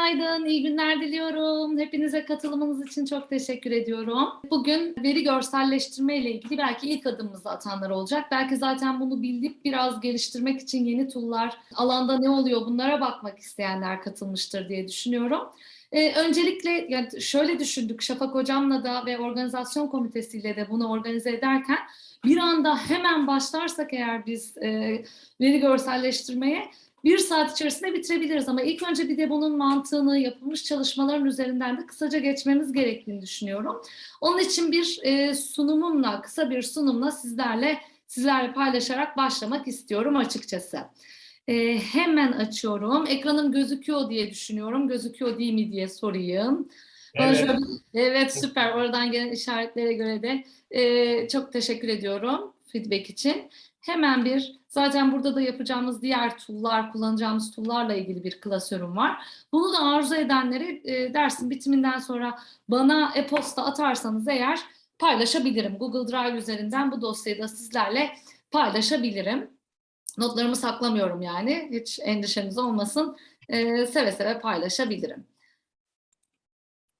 Günaydın, iyi günler diliyorum. Hepinize katılımınız için çok teşekkür ediyorum. Bugün veri görselleştirme ile ilgili belki ilk adımımızı atanlar olacak. Belki zaten bunu bilip biraz geliştirmek için yeni tool'lar, alanda ne oluyor bunlara bakmak isteyenler katılmıştır diye düşünüyorum. Ee, öncelikle yani şöyle düşündük Şafak Hocam'la da ve organizasyon komitesiyle de bunu organize ederken bir anda hemen başlarsak eğer biz e, veri görselleştirmeye bir saat içerisinde bitirebiliriz ama ilk önce bir de bunun mantığını, yapılmış çalışmaların üzerinden de kısaca geçmemiz gerektiğini düşünüyorum. Onun için bir e, sunumumla, kısa bir sunumla sizlerle sizlerle paylaşarak başlamak istiyorum açıkçası. E, hemen açıyorum. Ekranım gözüküyor diye düşünüyorum. Gözüküyor değil mi diye sorayım. Evet. Şöyle- evet süper. Oradan gelen işaretlere göre de e, çok teşekkür ediyorum feedback için. Hemen bir, zaten burada da yapacağımız diğer tool'lar, kullanacağımız tool'larla ilgili bir klasörüm var. Bunu da arzu edenlere e, dersin bitiminden sonra bana e-posta atarsanız eğer paylaşabilirim. Google Drive üzerinden bu dosyayı da sizlerle paylaşabilirim. Notlarımı saklamıyorum yani. Hiç endişeniz olmasın. E, seve seve paylaşabilirim.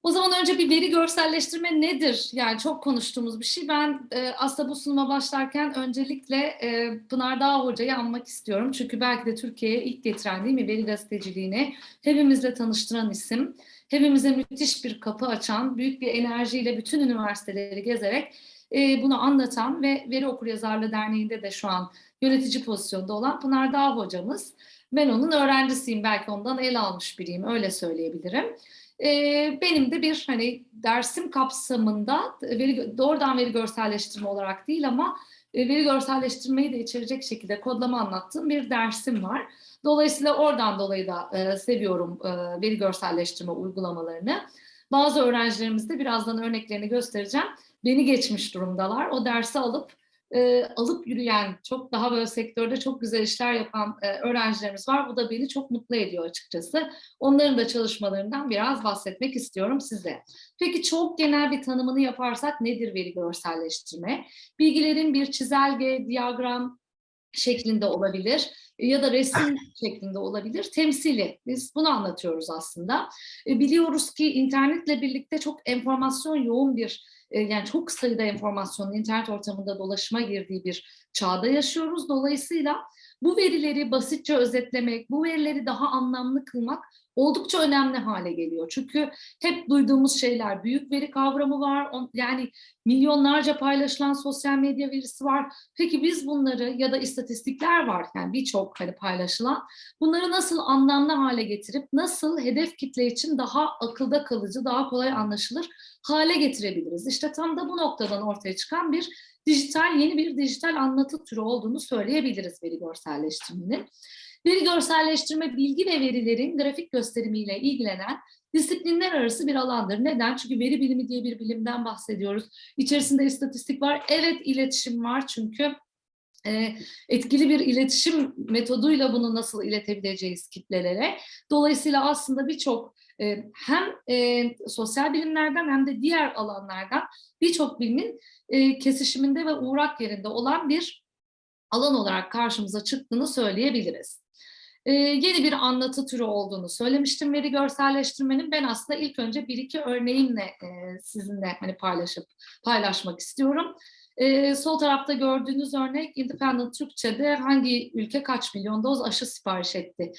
O zaman önce bir veri görselleştirme nedir? Yani çok konuştuğumuz bir şey. Ben e, aslında bu sunuma başlarken öncelikle e, Pınar Dağ Hoca'yı anmak istiyorum. Çünkü belki de Türkiye'ye ilk getiren değil mi veri gazeteciliğini hepimizle tanıştıran isim. Hepimize müthiş bir kapı açan, büyük bir enerjiyle bütün üniversiteleri gezerek e, bunu anlatan ve Veri Okuryazarlığı Derneği'nde de şu an yönetici pozisyonda olan Pınar Dağ hocamız. Ben onun öğrencisiyim, belki ondan el almış biriyim, öyle söyleyebilirim. Ee, benim de bir hani dersim kapsamında veri, doğrudan veri görselleştirme olarak değil ama e, veri görselleştirmeyi de içerecek şekilde kodlama anlattığım bir dersim var. Dolayısıyla oradan dolayı da e, seviyorum e, veri görselleştirme uygulamalarını. Bazı öğrencilerimiz de birazdan örneklerini göstereceğim. Beni geçmiş durumdalar. O dersi alıp e, alıp yürüyen, çok daha böyle sektörde çok güzel işler yapan e, öğrencilerimiz var. Bu da beni çok mutlu ediyor açıkçası. Onların da çalışmalarından biraz bahsetmek istiyorum size. Peki çok genel bir tanımını yaparsak nedir veri görselleştirme? Bilgilerin bir çizelge, diyagram şeklinde olabilir ya da resim şeklinde olabilir. Temsili. Biz bunu anlatıyoruz aslında. E, Biliyoruz ki internetle birlikte çok enformasyon yoğun bir e, yani çok sayıda informasyonun internet ortamında dolaşıma girdiği bir çağda yaşıyoruz. Dolayısıyla bu verileri basitçe özetlemek, bu verileri daha anlamlı kılmak oldukça önemli hale geliyor. Çünkü hep duyduğumuz şeyler, büyük veri kavramı var, on- yani milyonlarca paylaşılan sosyal medya verisi var. Peki biz bunları ya da istatistikler var, yani birçok hani paylaşılan, bunları nasıl anlamlı hale getirip, nasıl hedef kitle için daha akılda kalıcı, daha kolay anlaşılır hale getirebiliriz? İşte tam da bu noktadan ortaya çıkan bir dijital, yeni bir dijital anlatı türü olduğunu söyleyebiliriz veri görselleştirmenin. Veri görselleştirme bilgi ve verilerin grafik gösterimiyle ilgilenen disiplinler arası bir alandır. Neden? Çünkü veri bilimi diye bir bilimden bahsediyoruz. İçerisinde istatistik var. Evet iletişim var çünkü e, etkili bir iletişim metoduyla bunu nasıl iletebileceğiz kitlelere. Dolayısıyla aslında birçok e, hem e, sosyal bilimlerden hem de diğer alanlardan birçok bilimin kesişiminde ve uğrak yerinde olan bir alan olarak karşımıza çıktığını söyleyebiliriz. Ee, yeni bir anlatı türü olduğunu söylemiştim veri görselleştirmenin. Ben aslında ilk önce bir iki örneğimle e, sizinle hani paylaşıp paylaşmak istiyorum. Ee, sol tarafta gördüğünüz örnek Independent Türkçe'de hangi ülke kaç milyon doz aşı sipariş etti?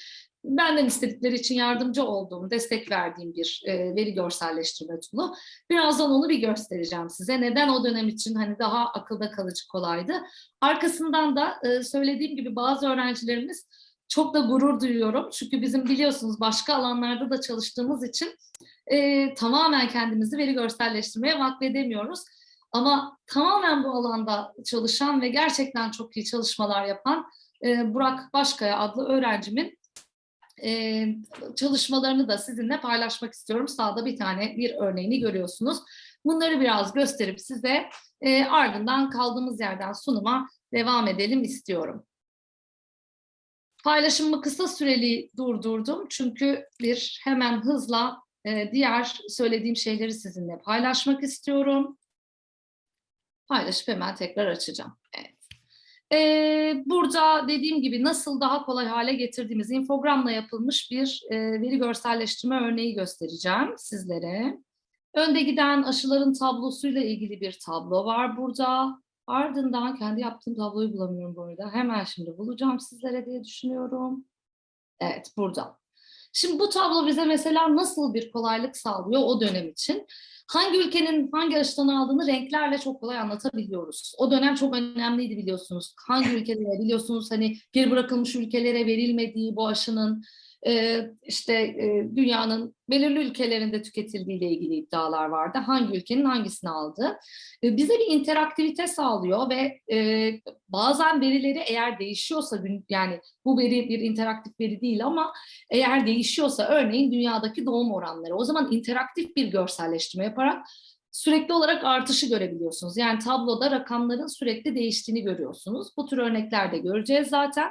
Benden istedikleri için yardımcı olduğum, destek verdiğim bir e, veri görselleştirme tool'u. Birazdan onu bir göstereceğim size. Neden o dönem için hani daha akılda kalıcı kolaydı. Arkasından da e, söylediğim gibi bazı öğrencilerimiz çok da gurur duyuyorum. Çünkü bizim biliyorsunuz başka alanlarda da çalıştığımız için e, tamamen kendimizi veri görselleştirmeye vakfedemiyoruz. Ama tamamen bu alanda çalışan ve gerçekten çok iyi çalışmalar yapan e, Burak Başkaya adlı öğrencimin e, çalışmalarını da sizinle paylaşmak istiyorum. Sağda bir tane bir örneğini görüyorsunuz. Bunları biraz gösterip size e, ardından kaldığımız yerden sunuma devam edelim istiyorum. Paylaşımımı kısa süreli durdurdum çünkü bir hemen hızla e, diğer söylediğim şeyleri sizinle paylaşmak istiyorum. Paylaşıp hemen tekrar açacağım. Evet. Ee, burada dediğim gibi nasıl daha kolay hale getirdiğimiz infogramla yapılmış bir e, veri görselleştirme örneği göstereceğim sizlere. Önde giden aşıların tablosuyla ilgili bir tablo var burada. Ardından kendi yaptığım tabloyu bulamıyorum bu arada. Hemen şimdi bulacağım sizlere diye düşünüyorum. Evet burada. Şimdi bu tablo bize mesela nasıl bir kolaylık sağlıyor o dönem için? Hangi ülkenin hangi aşıdan aldığını renklerle çok kolay anlatabiliyoruz. O dönem çok önemliydi biliyorsunuz. Hangi ülkelere biliyorsunuz hani geri bırakılmış ülkelere verilmediği bu aşının e, işte dünyanın belirli ülkelerinde tüketildiği ile ilgili iddialar vardı. Hangi ülkenin hangisini aldı? Bize bir interaktivite sağlıyor ve e, bazen verileri eğer değişiyorsa yani bu veri bir interaktif veri değil ama eğer değişiyorsa örneğin dünyadaki doğum oranları o zaman interaktif bir görselleştirme yaparak sürekli olarak artışı görebiliyorsunuz. Yani tabloda rakamların sürekli değiştiğini görüyorsunuz. Bu tür örnekler de göreceğiz zaten.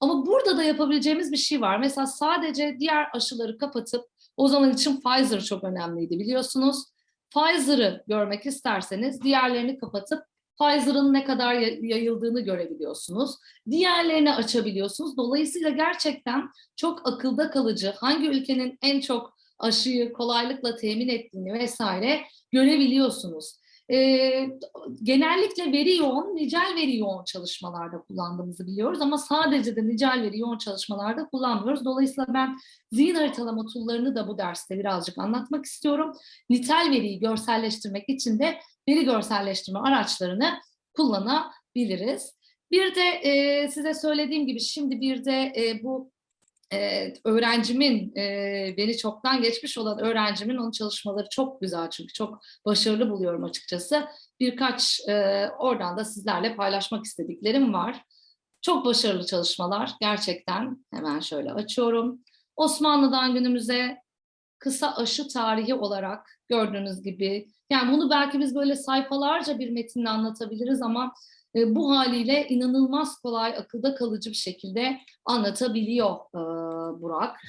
Ama burada da yapabileceğimiz bir şey var. Mesela sadece diğer aşıları kapatıp o zaman için Pfizer çok önemliydi biliyorsunuz. Pfizer'ı görmek isterseniz diğerlerini kapatıp Pfizer'ın ne kadar yayıldığını görebiliyorsunuz. Diğerlerini açabiliyorsunuz. Dolayısıyla gerçekten çok akılda kalıcı hangi ülkenin en çok aşıyı kolaylıkla temin ettiğini vesaire görebiliyorsunuz. E, genellikle veri yoğun, nicel veri yoğun çalışmalarda kullandığımızı biliyoruz ama sadece de nicel veri yoğun çalışmalarda kullanmıyoruz. Dolayısıyla ben zihin haritalama tool'larını da bu derste birazcık anlatmak istiyorum. Nitel veriyi görselleştirmek için de veri görselleştirme araçlarını kullanabiliriz. Bir de e, size söylediğim gibi şimdi bir de e, bu öğrencimin, beni çoktan geçmiş olan öğrencimin onun çalışmaları çok güzel çünkü çok başarılı buluyorum açıkçası. Birkaç oradan da sizlerle paylaşmak istediklerim var. Çok başarılı çalışmalar gerçekten. Hemen şöyle açıyorum. Osmanlı'dan günümüze kısa aşı tarihi olarak gördüğünüz gibi. Yani bunu belki biz böyle sayfalarca bir metinle anlatabiliriz ama e, bu haliyle inanılmaz kolay, akılda kalıcı bir şekilde anlatabiliyor e, Burak.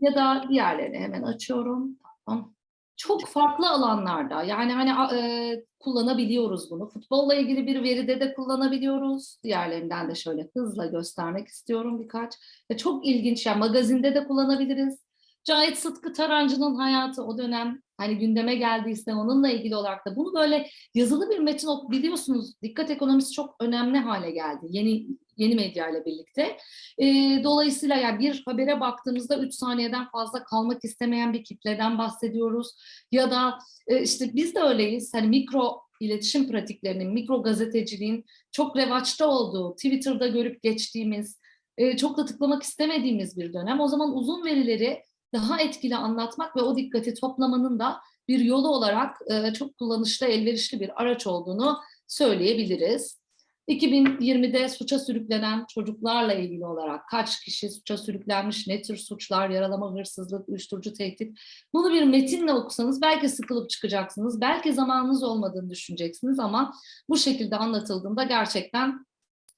Ya da diğerlerini hemen açıyorum. Tamam. Çok farklı alanlarda yani hani e, kullanabiliyoruz bunu. Futbolla ilgili bir veride de kullanabiliyoruz. Diğerlerinden de şöyle hızla göstermek istiyorum birkaç. E, çok ilginç yani magazinde de kullanabiliriz. Cahit Sıtkı Tarancı'nın hayatı o dönem hani gündeme geldiyse onunla ilgili olarak da bunu böyle yazılı bir metin biliyorsunuz dikkat ekonomisi çok önemli hale geldi yeni yeni medya ile birlikte. E, dolayısıyla yani bir habere baktığımızda 3 saniyeden fazla kalmak istemeyen bir kitleden bahsediyoruz. Ya da e, işte biz de öyleyiz. Hani mikro iletişim pratiklerinin, mikro gazeteciliğin çok revaçta olduğu, Twitter'da görüp geçtiğimiz, e, çok da tıklamak istemediğimiz bir dönem. O zaman uzun verileri daha etkili anlatmak ve o dikkati toplamanın da bir yolu olarak e, çok kullanışlı, elverişli bir araç olduğunu söyleyebiliriz. 2020'de suça sürüklenen çocuklarla ilgili olarak kaç kişi suça sürüklenmiş, ne tür suçlar, yaralama, hırsızlık, uyuşturucu tehdit. Bunu bir metinle okusanız belki sıkılıp çıkacaksınız, belki zamanınız olmadığını düşüneceksiniz ama bu şekilde anlatıldığında gerçekten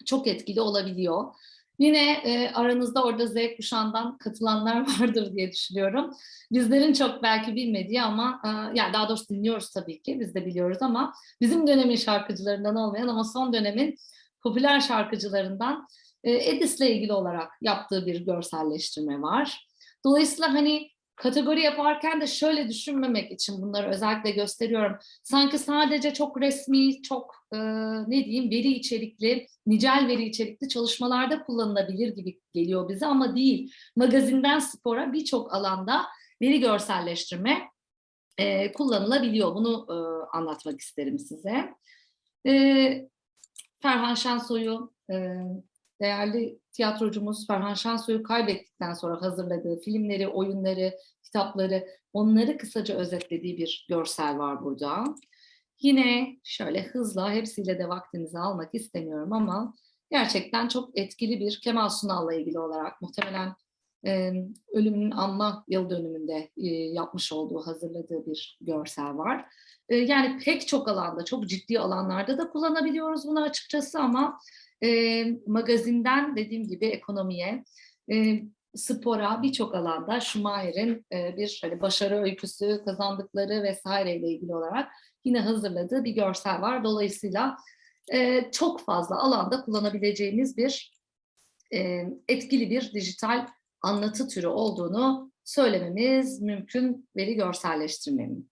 çok etkili olabiliyor. Yine e, aranızda orada Z kuşağından katılanlar vardır diye düşünüyorum. Bizlerin çok belki bilmediği ama e, yani daha doğrusu dinliyoruz tabii ki biz de biliyoruz ama bizim dönemin şarkıcılarından olmayan ama son dönemin popüler şarkıcılarından e, Edis'le ilgili olarak yaptığı bir görselleştirme var. Dolayısıyla hani kategori yaparken de şöyle düşünmemek için bunları özellikle gösteriyorum. Sanki sadece çok resmi, çok e, ne diyeyim veri içerikli, nicel veri içerikli çalışmalarda kullanılabilir gibi geliyor bize ama değil. Magazinden spora birçok alanda veri görselleştirme e, kullanılabiliyor. Bunu e, anlatmak isterim size. E, Ferhan Şensoy'u e, değerli tiyatrocumuz Ferhan Şansoy'u kaybettikten sonra hazırladığı filmleri, oyunları, kitapları, onları kısaca özetlediği bir görsel var burada. Yine şöyle hızla hepsiyle de vaktinizi almak istemiyorum ama gerçekten çok etkili bir Kemal Sunal'la ilgili olarak muhtemelen e, ölümünün anma yıl dönümünde e, yapmış olduğu, hazırladığı bir görsel var. E, yani pek çok alanda, çok ciddi alanlarda da kullanabiliyoruz bunu açıkçası ama e, magazinden dediğim gibi ekonomiye, e, spora birçok alanda Schumacher'in e, bir hani başarı öyküsü, kazandıkları vesaireyle ilgili olarak yine hazırladığı bir görsel var. Dolayısıyla e, çok fazla alanda kullanabileceğimiz bir e, etkili bir dijital anlatı türü olduğunu söylememiz mümkün veri görselleştirmenin.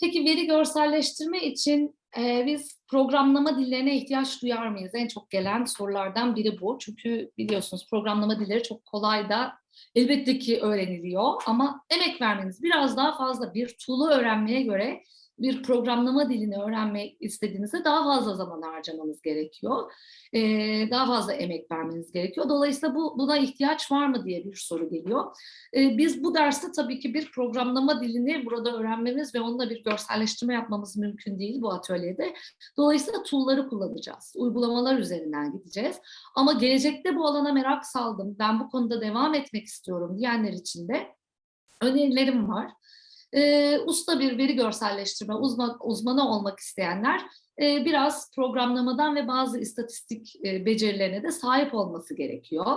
Peki veri görselleştirme için e, biz programlama dillerine ihtiyaç duyar mıyız? En çok gelen sorulardan biri bu. Çünkü biliyorsunuz programlama dilleri çok kolay da elbette ki öğreniliyor ama emek vermeniz biraz daha fazla bir tool'u öğrenmeye göre bir programlama dilini öğrenmek istediğinizde daha fazla zaman harcamanız gerekiyor. Ee, daha fazla emek vermeniz gerekiyor. Dolayısıyla bu buna ihtiyaç var mı diye bir soru geliyor. Ee, biz bu derste tabii ki bir programlama dilini burada öğrenmemiz ve onunla bir görselleştirme yapmamız mümkün değil bu atölyede. Dolayısıyla tool'ları kullanacağız. Uygulamalar üzerinden gideceğiz. Ama gelecekte bu alana merak saldım, ben bu konuda devam etmek istiyorum diyenler için de önerilerim var e, usta bir veri görselleştirme uzman, uzmanı olmak isteyenler biraz programlamadan ve bazı istatistik e, becerilerine de sahip olması gerekiyor.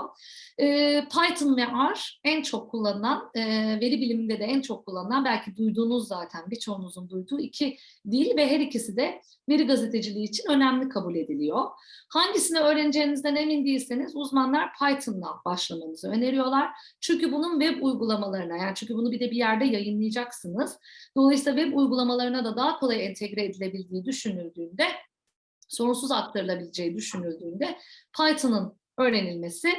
E, Python ve R en çok kullanılan, e, veri biliminde de en çok kullanılan, belki duyduğunuz zaten birçoğunuzun duyduğu iki dil ve her ikisi de veri gazeteciliği için önemli kabul ediliyor. Hangisini öğreneceğinizden emin değilseniz uzmanlar Python'la başlamanızı öneriyorlar. Çünkü bunun web uygulamalarına, yani çünkü bunu bir de bir yerde yayınlayacaksınız. Dolayısıyla web uygulamalarına da daha kolay entegre edilebildiği düşünüldüğünde, sorunsuz aktarılabileceği düşünüldüğünde Python'ın öğrenilmesi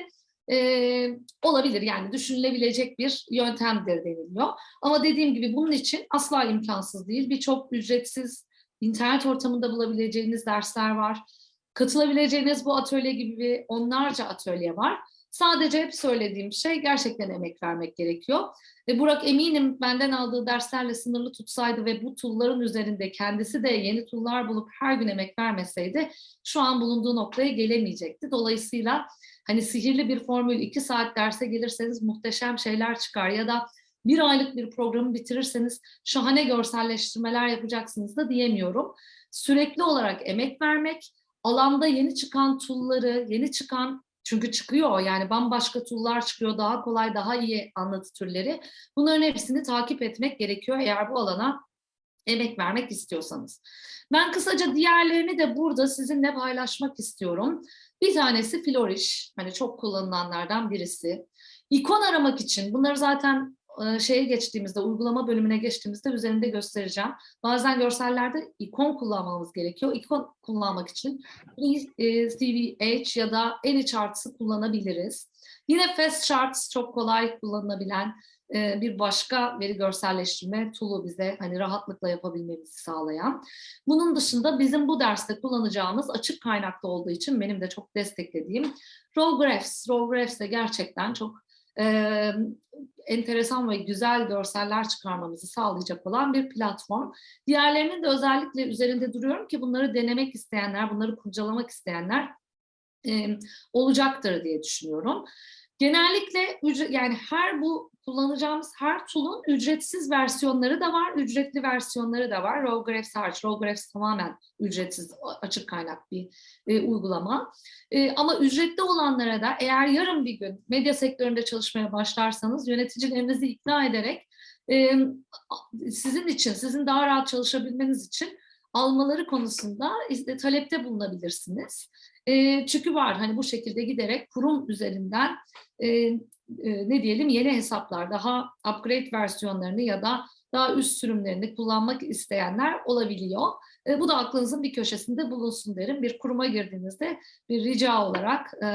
e, olabilir. Yani düşünülebilecek bir yöntemdir deniliyor. Ama dediğim gibi bunun için asla imkansız değil. Birçok ücretsiz internet ortamında bulabileceğiniz dersler var. Katılabileceğiniz bu atölye gibi onlarca atölye var. Sadece hep söylediğim şey gerçekten emek vermek gerekiyor. Ve Burak eminim benden aldığı derslerle sınırlı tutsaydı ve bu tool'ların üzerinde kendisi de yeni tool'lar bulup her gün emek vermeseydi şu an bulunduğu noktaya gelemeyecekti. Dolayısıyla hani sihirli bir formül iki saat derse gelirseniz muhteşem şeyler çıkar ya da bir aylık bir programı bitirirseniz şahane görselleştirmeler yapacaksınız da diyemiyorum. Sürekli olarak emek vermek, alanda yeni çıkan tool'ları, yeni çıkan çünkü çıkıyor yani bambaşka tool'lar çıkıyor, daha kolay, daha iyi anlatı türleri. Bunların hepsini takip etmek gerekiyor eğer bu alana emek vermek istiyorsanız. Ben kısaca diğerlerini de burada sizinle paylaşmak istiyorum. Bir tanesi Flourish, hani çok kullanılanlardan birisi. İkon aramak için, bunları zaten şeye geçtiğimizde, uygulama bölümüne geçtiğimizde üzerinde göstereceğim. Bazen görsellerde ikon kullanmamız gerekiyor. İkon kullanmak için CVH ya da AnyCharts'ı kullanabiliriz. Yine Fast Charts çok kolay kullanılabilen bir başka veri görselleştirme tool'u bize hani rahatlıkla yapabilmemizi sağlayan. Bunun dışında bizim bu derste kullanacağımız açık kaynaklı olduğu için benim de çok desteklediğim Raw Graphs. Raw Graphs de gerçekten çok e, enteresan ve güzel görseller çıkarmamızı sağlayacak olan bir platform. Diğerlerinin de özellikle üzerinde duruyorum ki bunları denemek isteyenler, bunları kurcalamak isteyenler e, olacaktır diye düşünüyorum. Genellikle yani her bu kullanacağımız her tool'un ücretsiz versiyonları da var, ücretli versiyonları da var. RawGraphs hariç, RawGraphs tamamen ücretsiz, açık kaynak bir e, uygulama. E, ama ücretli olanlara da eğer yarın bir gün medya sektöründe çalışmaya başlarsanız yöneticilerinizi ikna ederek e, sizin için, sizin daha rahat çalışabilmeniz için almaları konusunda talepte bulunabilirsiniz. E, çünkü var hani bu şekilde giderek kurum üzerinden e, e, ne diyelim yeni hesaplar daha upgrade versiyonlarını ya da daha üst sürümlerini kullanmak isteyenler olabiliyor. E, bu da aklınızın bir köşesinde bulunsun derim. Bir kuruma girdiğinizde bir rica olarak e,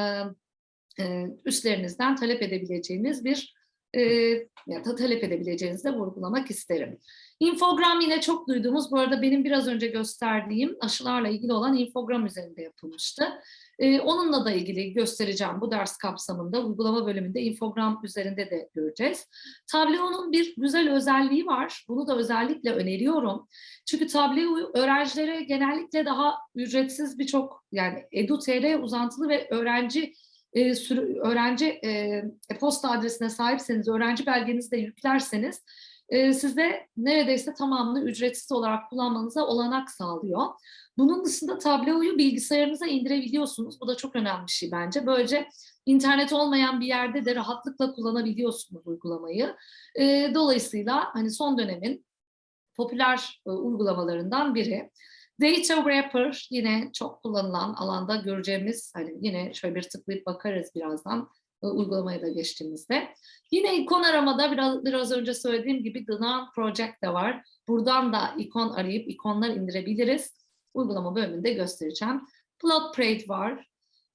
e, üstlerinizden talep edebileceğiniz bir e, ya da talep edebileceğinizi de vurgulamak isterim. Infogram yine çok duyduğumuz, bu arada benim biraz önce gösterdiğim aşılarla ilgili olan infogram üzerinde yapılmıştı. Ee, onunla da ilgili göstereceğim bu ders kapsamında, uygulama bölümünde infogram üzerinde de göreceğiz. Tableau'nun bir güzel özelliği var, bunu da özellikle öneriyorum. Çünkü Tableau öğrencilere genellikle daha ücretsiz birçok, yani edu.tr uzantılı ve öğrenci e, sürü, öğrenci e, posta adresine sahipseniz, öğrenci belgenizi de yüklerseniz e, size neredeyse tamamını ücretsiz olarak kullanmanıza olanak sağlıyor. Bunun dışında Tableau'yu bilgisayarınıza indirebiliyorsunuz. Bu da çok önemli bir şey bence. Böylece internet olmayan bir yerde de rahatlıkla kullanabiliyorsunuz uygulamayı. E, dolayısıyla hani son dönemin popüler e, uygulamalarından biri. Data Wrapper yine çok kullanılan alanda göreceğimiz hani yine şöyle bir tıklayıp bakarız birazdan e, uygulamaya da geçtiğimizde. Yine ikon aramada biraz, biraz önce söylediğim gibi Gnan Project de var. Buradan da ikon arayıp ikonlar indirebiliriz. Uygulama bölümünde göstereceğim. Plot Parade var.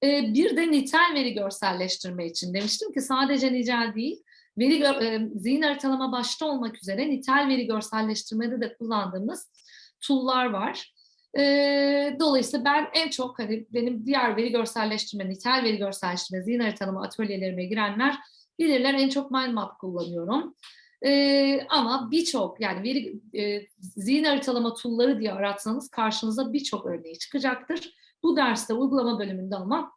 Ee, bir de nitel veri görselleştirme için demiştim ki sadece nicel değil, veri e, zihin haritalama başta olmak üzere nitel veri görselleştirmede de kullandığımız tool'lar var. E, dolayısıyla ben en çok hani benim diğer veri görselleştirme, nitel veri görselleştirme, zihin haritalama atölyelerime girenler bilirler en çok Mindmap kullanıyorum. E, ama birçok yani veri e, zihin haritalama tool'ları diye aratsanız karşınıza birçok örneği çıkacaktır. Bu derste uygulama bölümünde ama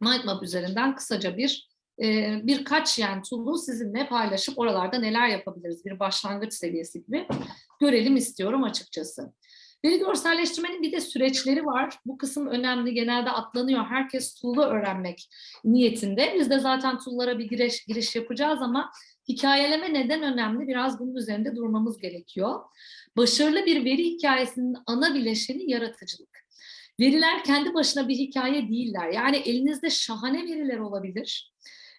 Mindmap üzerinden kısaca bir e, birkaç yani tool'u sizinle paylaşıp oralarda neler yapabiliriz bir başlangıç seviyesi gibi görelim istiyorum açıkçası. Veri görselleştirmenin bir de süreçleri var. Bu kısım önemli. Genelde atlanıyor. Herkes tool'u öğrenmek niyetinde. Biz de zaten tool'lara bir giriş, giriş yapacağız ama hikayeleme neden önemli? Biraz bunun üzerinde durmamız gerekiyor. Başarılı bir veri hikayesinin ana bileşeni yaratıcılık. Veriler kendi başına bir hikaye değiller. Yani elinizde şahane veriler olabilir.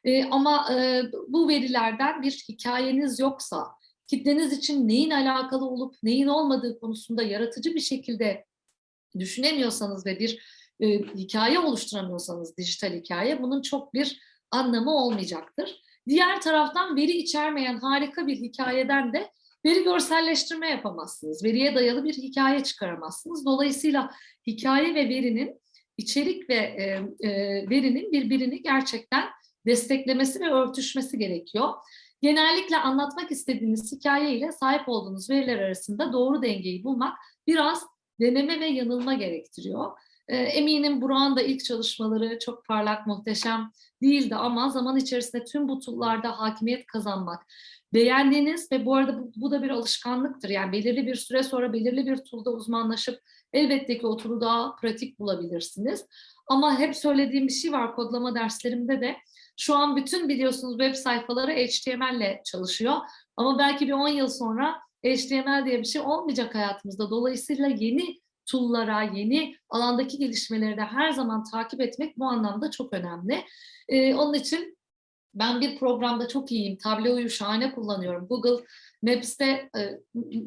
Ee, ama e, bu verilerden bir hikayeniz yoksa, kitleniz için neyin alakalı olup neyin olmadığı konusunda yaratıcı bir şekilde düşünemiyorsanız ve bir e, hikaye oluşturamıyorsanız dijital hikaye bunun çok bir anlamı olmayacaktır. Diğer taraftan veri içermeyen harika bir hikayeden de veri görselleştirme yapamazsınız. Veriye dayalı bir hikaye çıkaramazsınız. Dolayısıyla hikaye ve verinin içerik ve e, e, verinin birbirini gerçekten desteklemesi ve örtüşmesi gerekiyor. Genellikle anlatmak istediğiniz hikaye ile sahip olduğunuz veriler arasında doğru dengeyi bulmak biraz deneme ve yanılma gerektiriyor. E, eminim Burak'ın da ilk çalışmaları çok parlak, muhteşem değildi ama zaman içerisinde tüm bu tool'larda hakimiyet kazanmak, beğendiğiniz ve bu arada bu, bu da bir alışkanlıktır. Yani belirli bir süre sonra belirli bir tool'da uzmanlaşıp elbette ki o tool'u daha pratik bulabilirsiniz. Ama hep söylediğim bir şey var kodlama derslerimde de. Şu an bütün biliyorsunuz web sayfaları HTML ile çalışıyor. Ama belki bir 10 yıl sonra HTML diye bir şey olmayacak hayatımızda. Dolayısıyla yeni tool'lara, yeni alandaki gelişmeleri de her zaman takip etmek bu anlamda çok önemli. Ee, onun için ben bir programda çok iyiyim, Tableau'yu şahane kullanıyorum. Google Maps'te e,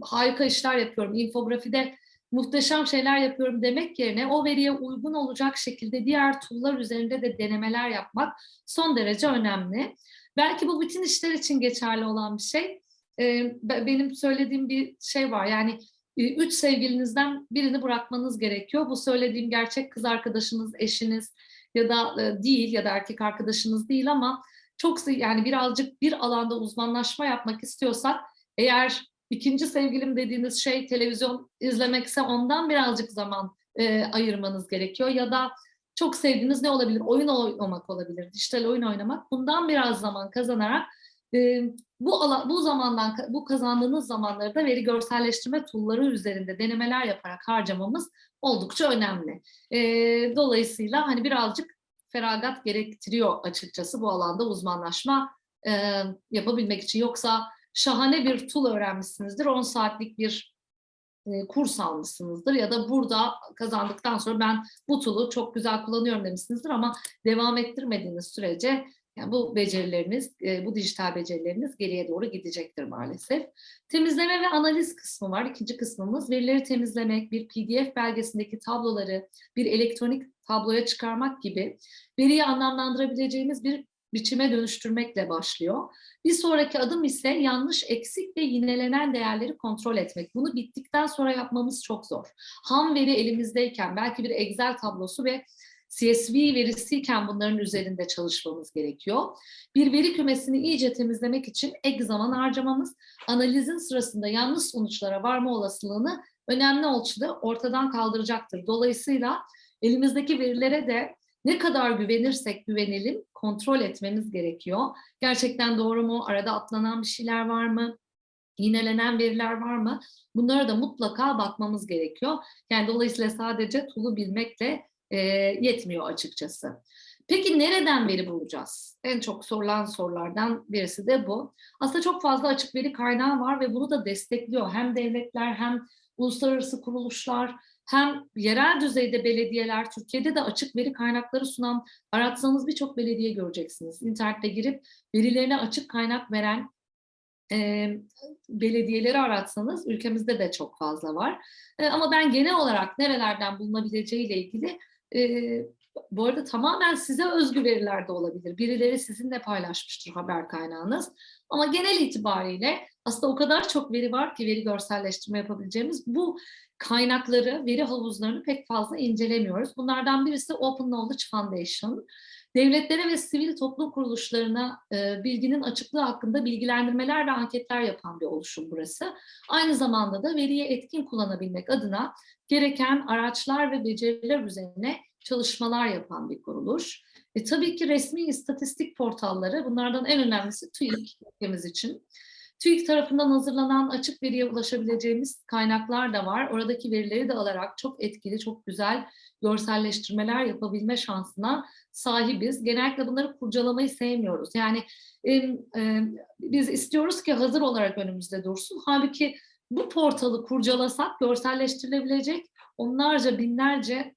harika işler yapıyorum, infografide muhteşem şeyler yapıyorum demek yerine o veriye uygun olacak şekilde diğer tool'lar üzerinde de denemeler yapmak son derece önemli. Belki bu bütün işler için geçerli olan bir şey. Ee, benim söylediğim bir şey var yani e, üç sevgilinizden birini bırakmanız gerekiyor. Bu söylediğim gerçek kız arkadaşınız, eşiniz ya da e, değil ya da erkek arkadaşınız değil ama çok yani birazcık bir alanda uzmanlaşma yapmak istiyorsak eğer ikinci sevgilim dediğiniz şey televizyon izlemekse ondan birazcık zaman e, ayırmanız gerekiyor ya da çok sevdiğiniz ne olabilir? Oyun oynamak olabilir, dijital oyun oynamak. Bundan biraz zaman kazanarak e, bu ala, bu zamandan bu kazandığınız zamanları da veri görselleştirme tool'ları üzerinde denemeler yaparak harcamamız oldukça önemli. E, dolayısıyla hani birazcık feragat gerektiriyor açıkçası bu alanda uzmanlaşma e, yapabilmek için. Yoksa şahane bir tool öğrenmişsinizdir, 10 saatlik bir e, kurs almışsınızdır ya da burada kazandıktan sonra ben bu tool'u çok güzel kullanıyorum demişsinizdir ama devam ettirmediğiniz sürece yani bu becerileriniz, e, bu dijital becerileriniz geriye doğru gidecektir maalesef. Temizleme ve analiz kısmı var. İkinci kısmımız verileri temizlemek, bir PDF belgesindeki tabloları bir elektronik tabloya çıkarmak gibi veriyi anlamlandırabileceğimiz bir biçime dönüştürmekle başlıyor. Bir sonraki adım ise yanlış, eksik ve yinelenen değerleri kontrol etmek. Bunu bittikten sonra yapmamız çok zor. Ham veri elimizdeyken belki bir Excel tablosu ve CSV verisiyken bunların üzerinde çalışmamız gerekiyor. Bir veri kümesini iyice temizlemek için ek zaman harcamamız, analizin sırasında yanlış sonuçlara varma olasılığını önemli ölçüde ortadan kaldıracaktır. Dolayısıyla elimizdeki verilere de ne kadar güvenirsek güvenelim kontrol etmemiz gerekiyor. Gerçekten doğru mu? Arada atlanan bir şeyler var mı? Yinelenen veriler var mı? Bunlara da mutlaka bakmamız gerekiyor. Yani dolayısıyla sadece tool'u bilmekle e, yetmiyor açıkçası. Peki nereden veri bulacağız? En çok sorulan sorulardan birisi de bu. Aslında çok fazla açık veri kaynağı var ve bunu da destekliyor. Hem devletler hem uluslararası kuruluşlar hem yerel düzeyde belediyeler, Türkiye'de de açık veri kaynakları sunan aratsanız birçok belediye göreceksiniz. İnternette girip verilerine açık kaynak veren e, belediyeleri aratsanız ülkemizde de çok fazla var. E, ama ben genel olarak nerelerden bulunabileceğiyle ilgili e, bu arada tamamen size özgü veriler de olabilir. Birileri sizinle paylaşmıştır haber kaynağınız. Ama genel itibariyle aslında o kadar çok veri var ki veri görselleştirme yapabileceğimiz bu kaynakları, veri havuzlarını pek fazla incelemiyoruz. Bunlardan birisi Open Knowledge Foundation. Devletlere ve sivil toplum kuruluşlarına e, bilginin açıklığı hakkında bilgilendirmeler ve anketler yapan bir oluşum burası. Aynı zamanda da veriyi etkin kullanabilmek adına gereken araçlar ve beceriler üzerine çalışmalar yapan bir kuruluş. E, tabii ki resmi istatistik portalları, bunlardan en önemlisi TÜİK ülkemiz için. TÜİK tarafından hazırlanan açık veriye ulaşabileceğimiz kaynaklar da var. Oradaki verileri de alarak çok etkili, çok güzel görselleştirmeler yapabilme şansına sahibiz. Genellikle bunları kurcalamayı sevmiyoruz. Yani e, e, biz istiyoruz ki hazır olarak önümüzde dursun. Halbuki bu portalı kurcalasak görselleştirilebilecek onlarca binlerce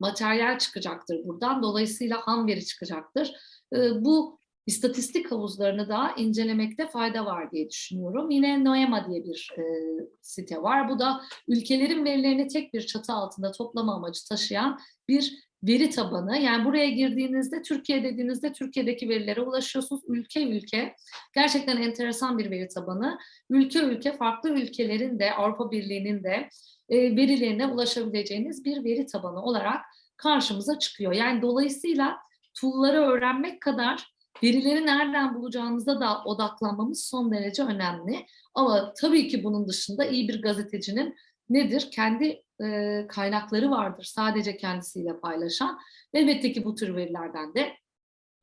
materyal çıkacaktır buradan. Dolayısıyla ham veri çıkacaktır. Bu istatistik havuzlarını da incelemekte fayda var diye düşünüyorum. Yine Noema diye bir e, site var. Bu da ülkelerin verilerini tek bir çatı altında toplama amacı taşıyan bir veri tabanı. Yani buraya girdiğinizde Türkiye dediğinizde Türkiye'deki verilere ulaşıyorsunuz. Ülke ülke. Gerçekten enteresan bir veri tabanı. Ülke ülke farklı ülkelerin de Avrupa Birliği'nin de e, verilerine ulaşabileceğiniz bir veri tabanı olarak karşımıza çıkıyor. Yani dolayısıyla tool'ları öğrenmek kadar verileri nereden bulacağımıza da odaklanmamız son derece önemli. Ama tabii ki bunun dışında iyi bir gazetecinin nedir? Kendi e, kaynakları vardır. Sadece kendisiyle paylaşan. Elbette ki bu tür verilerden de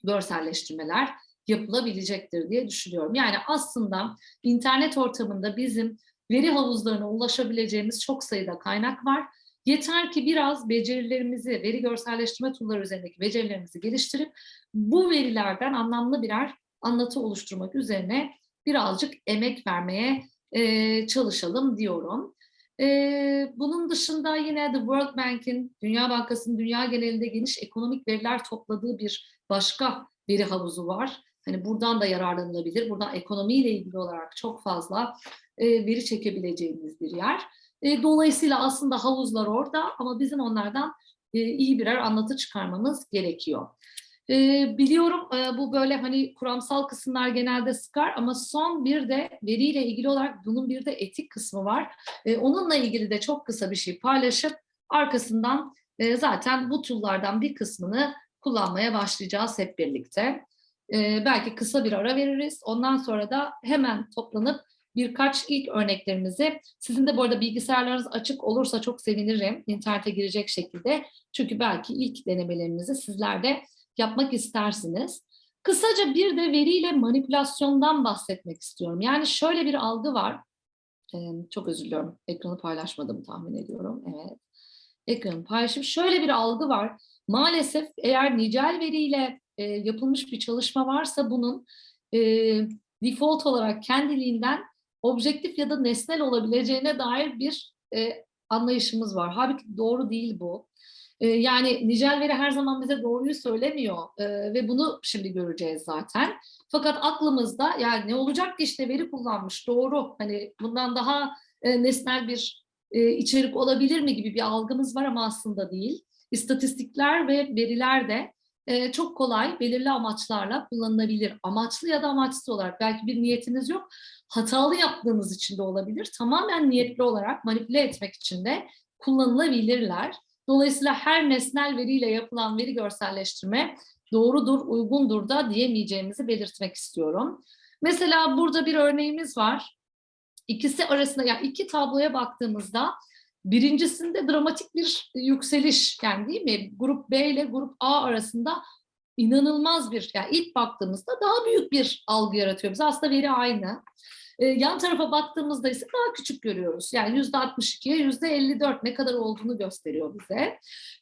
görselleştirmeler yapılabilecektir diye düşünüyorum. Yani aslında internet ortamında bizim veri havuzlarına ulaşabileceğimiz çok sayıda kaynak var. Yeter ki biraz becerilerimizi, veri görselleştirme tool'ları üzerindeki becerilerimizi geliştirip bu verilerden anlamlı birer anlatı oluşturmak üzerine birazcık emek vermeye e, çalışalım diyorum. E, bunun dışında yine The World Bank'in, Dünya Bankası'nın dünya genelinde geniş ekonomik veriler topladığı bir başka veri havuzu var. Hani buradan da yararlanılabilir. Buradan ekonomiyle ilgili olarak çok fazla e, veri çekebileceğimiz bir yer. E, dolayısıyla aslında havuzlar orada ama bizim onlardan e, iyi birer anlatı çıkarmamız gerekiyor. E, biliyorum e, bu böyle hani kuramsal kısımlar genelde sıkar ama son bir de veriyle ilgili olarak bunun bir de etik kısmı var. E, onunla ilgili de çok kısa bir şey paylaşıp arkasından e, zaten bu tool'lardan bir kısmını kullanmaya başlayacağız hep birlikte. E, belki kısa bir ara veririz. Ondan sonra da hemen toplanıp birkaç ilk örneklerimizi, sizin de bu arada bilgisayarlarınız açık olursa çok sevinirim internete girecek şekilde. Çünkü belki ilk denemelerinizi sizler de yapmak istersiniz. Kısaca bir de veriyle manipülasyondan bahsetmek istiyorum. Yani şöyle bir algı var. Ee, çok özür diliyorum. Ekranı paylaşmadım tahmin ediyorum. Evet. Ekranı paylaşım. Şöyle bir algı var. Maalesef eğer nicel veriyle e, yapılmış bir çalışma varsa bunun e, default olarak kendiliğinden objektif ya da nesnel olabileceğine dair bir e, anlayışımız var. Halbuki doğru değil bu. E, yani nicel veri her zaman bize doğruyu söylemiyor e, ve bunu şimdi göreceğiz zaten. Fakat aklımızda yani ne olacak ki işte veri kullanmış doğru hani bundan daha e, nesnel bir e, içerik olabilir mi gibi bir algımız var ama aslında değil. İstatistikler ve veriler de e, çok kolay belirli amaçlarla kullanılabilir. Amaçlı ya da amaçsız olarak belki bir niyetiniz yok. Hatalı yaptığınız için de olabilir. Tamamen niyetli olarak manipüle etmek için de kullanılabilirler. Dolayısıyla her nesnel veriyle yapılan veri görselleştirme doğrudur, uygundur da diyemeyeceğimizi belirtmek istiyorum. Mesela burada bir örneğimiz var. İkisi arasında, yani iki tabloya baktığımızda Birincisinde dramatik bir yükseliş yani değil mi? Grup B ile grup A arasında inanılmaz bir, yani ilk baktığımızda daha büyük bir algı yaratıyor. Biz aslında veri aynı. E, yan tarafa baktığımızda ise daha küçük görüyoruz. Yani yüzde 62'ye yüzde 54 ne kadar olduğunu gösteriyor bize.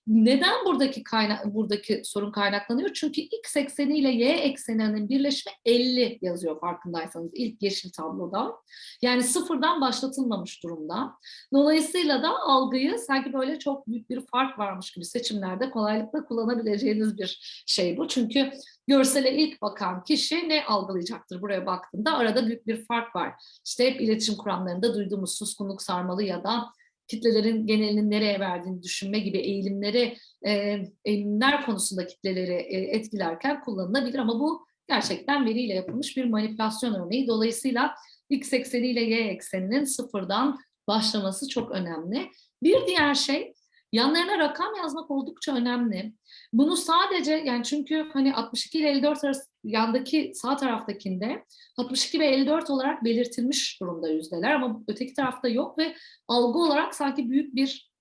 Neden buradaki kaynak buradaki sorun kaynaklanıyor? Çünkü x ekseni ile y ekseninin birleşimi 50 yazıyor farkındaysanız ilk yeşil tabloda. Yani sıfırdan başlatılmamış durumda. Dolayısıyla da algıyı sanki böyle çok büyük bir fark varmış gibi seçimlerde kolaylıkla kullanabileceğiniz bir şey bu. Çünkü görsele ilk bakan kişi ne algılayacaktır buraya baktığında? Arada büyük bir fark var. İşte hep iletişim kuramlarında duyduğumuz suskunluk sarmalı ya da kitlelerin genelinin nereye verdiğini düşünme gibi eğilimleri, e, eğilimler konusunda kitleleri e, etkilerken kullanılabilir ama bu gerçekten veriyle yapılmış bir manipülasyon örneği. Dolayısıyla x ekseni ile y ekseninin sıfırdan başlaması çok önemli. Bir diğer şey yanlarına rakam yazmak oldukça önemli. Bunu sadece yani çünkü hani 62 ile 54 arası yandaki sağ taraftakinde 62 ve 54 olarak belirtilmiş durumda yüzdeler ama öteki tarafta yok ve algı olarak sanki büyük bir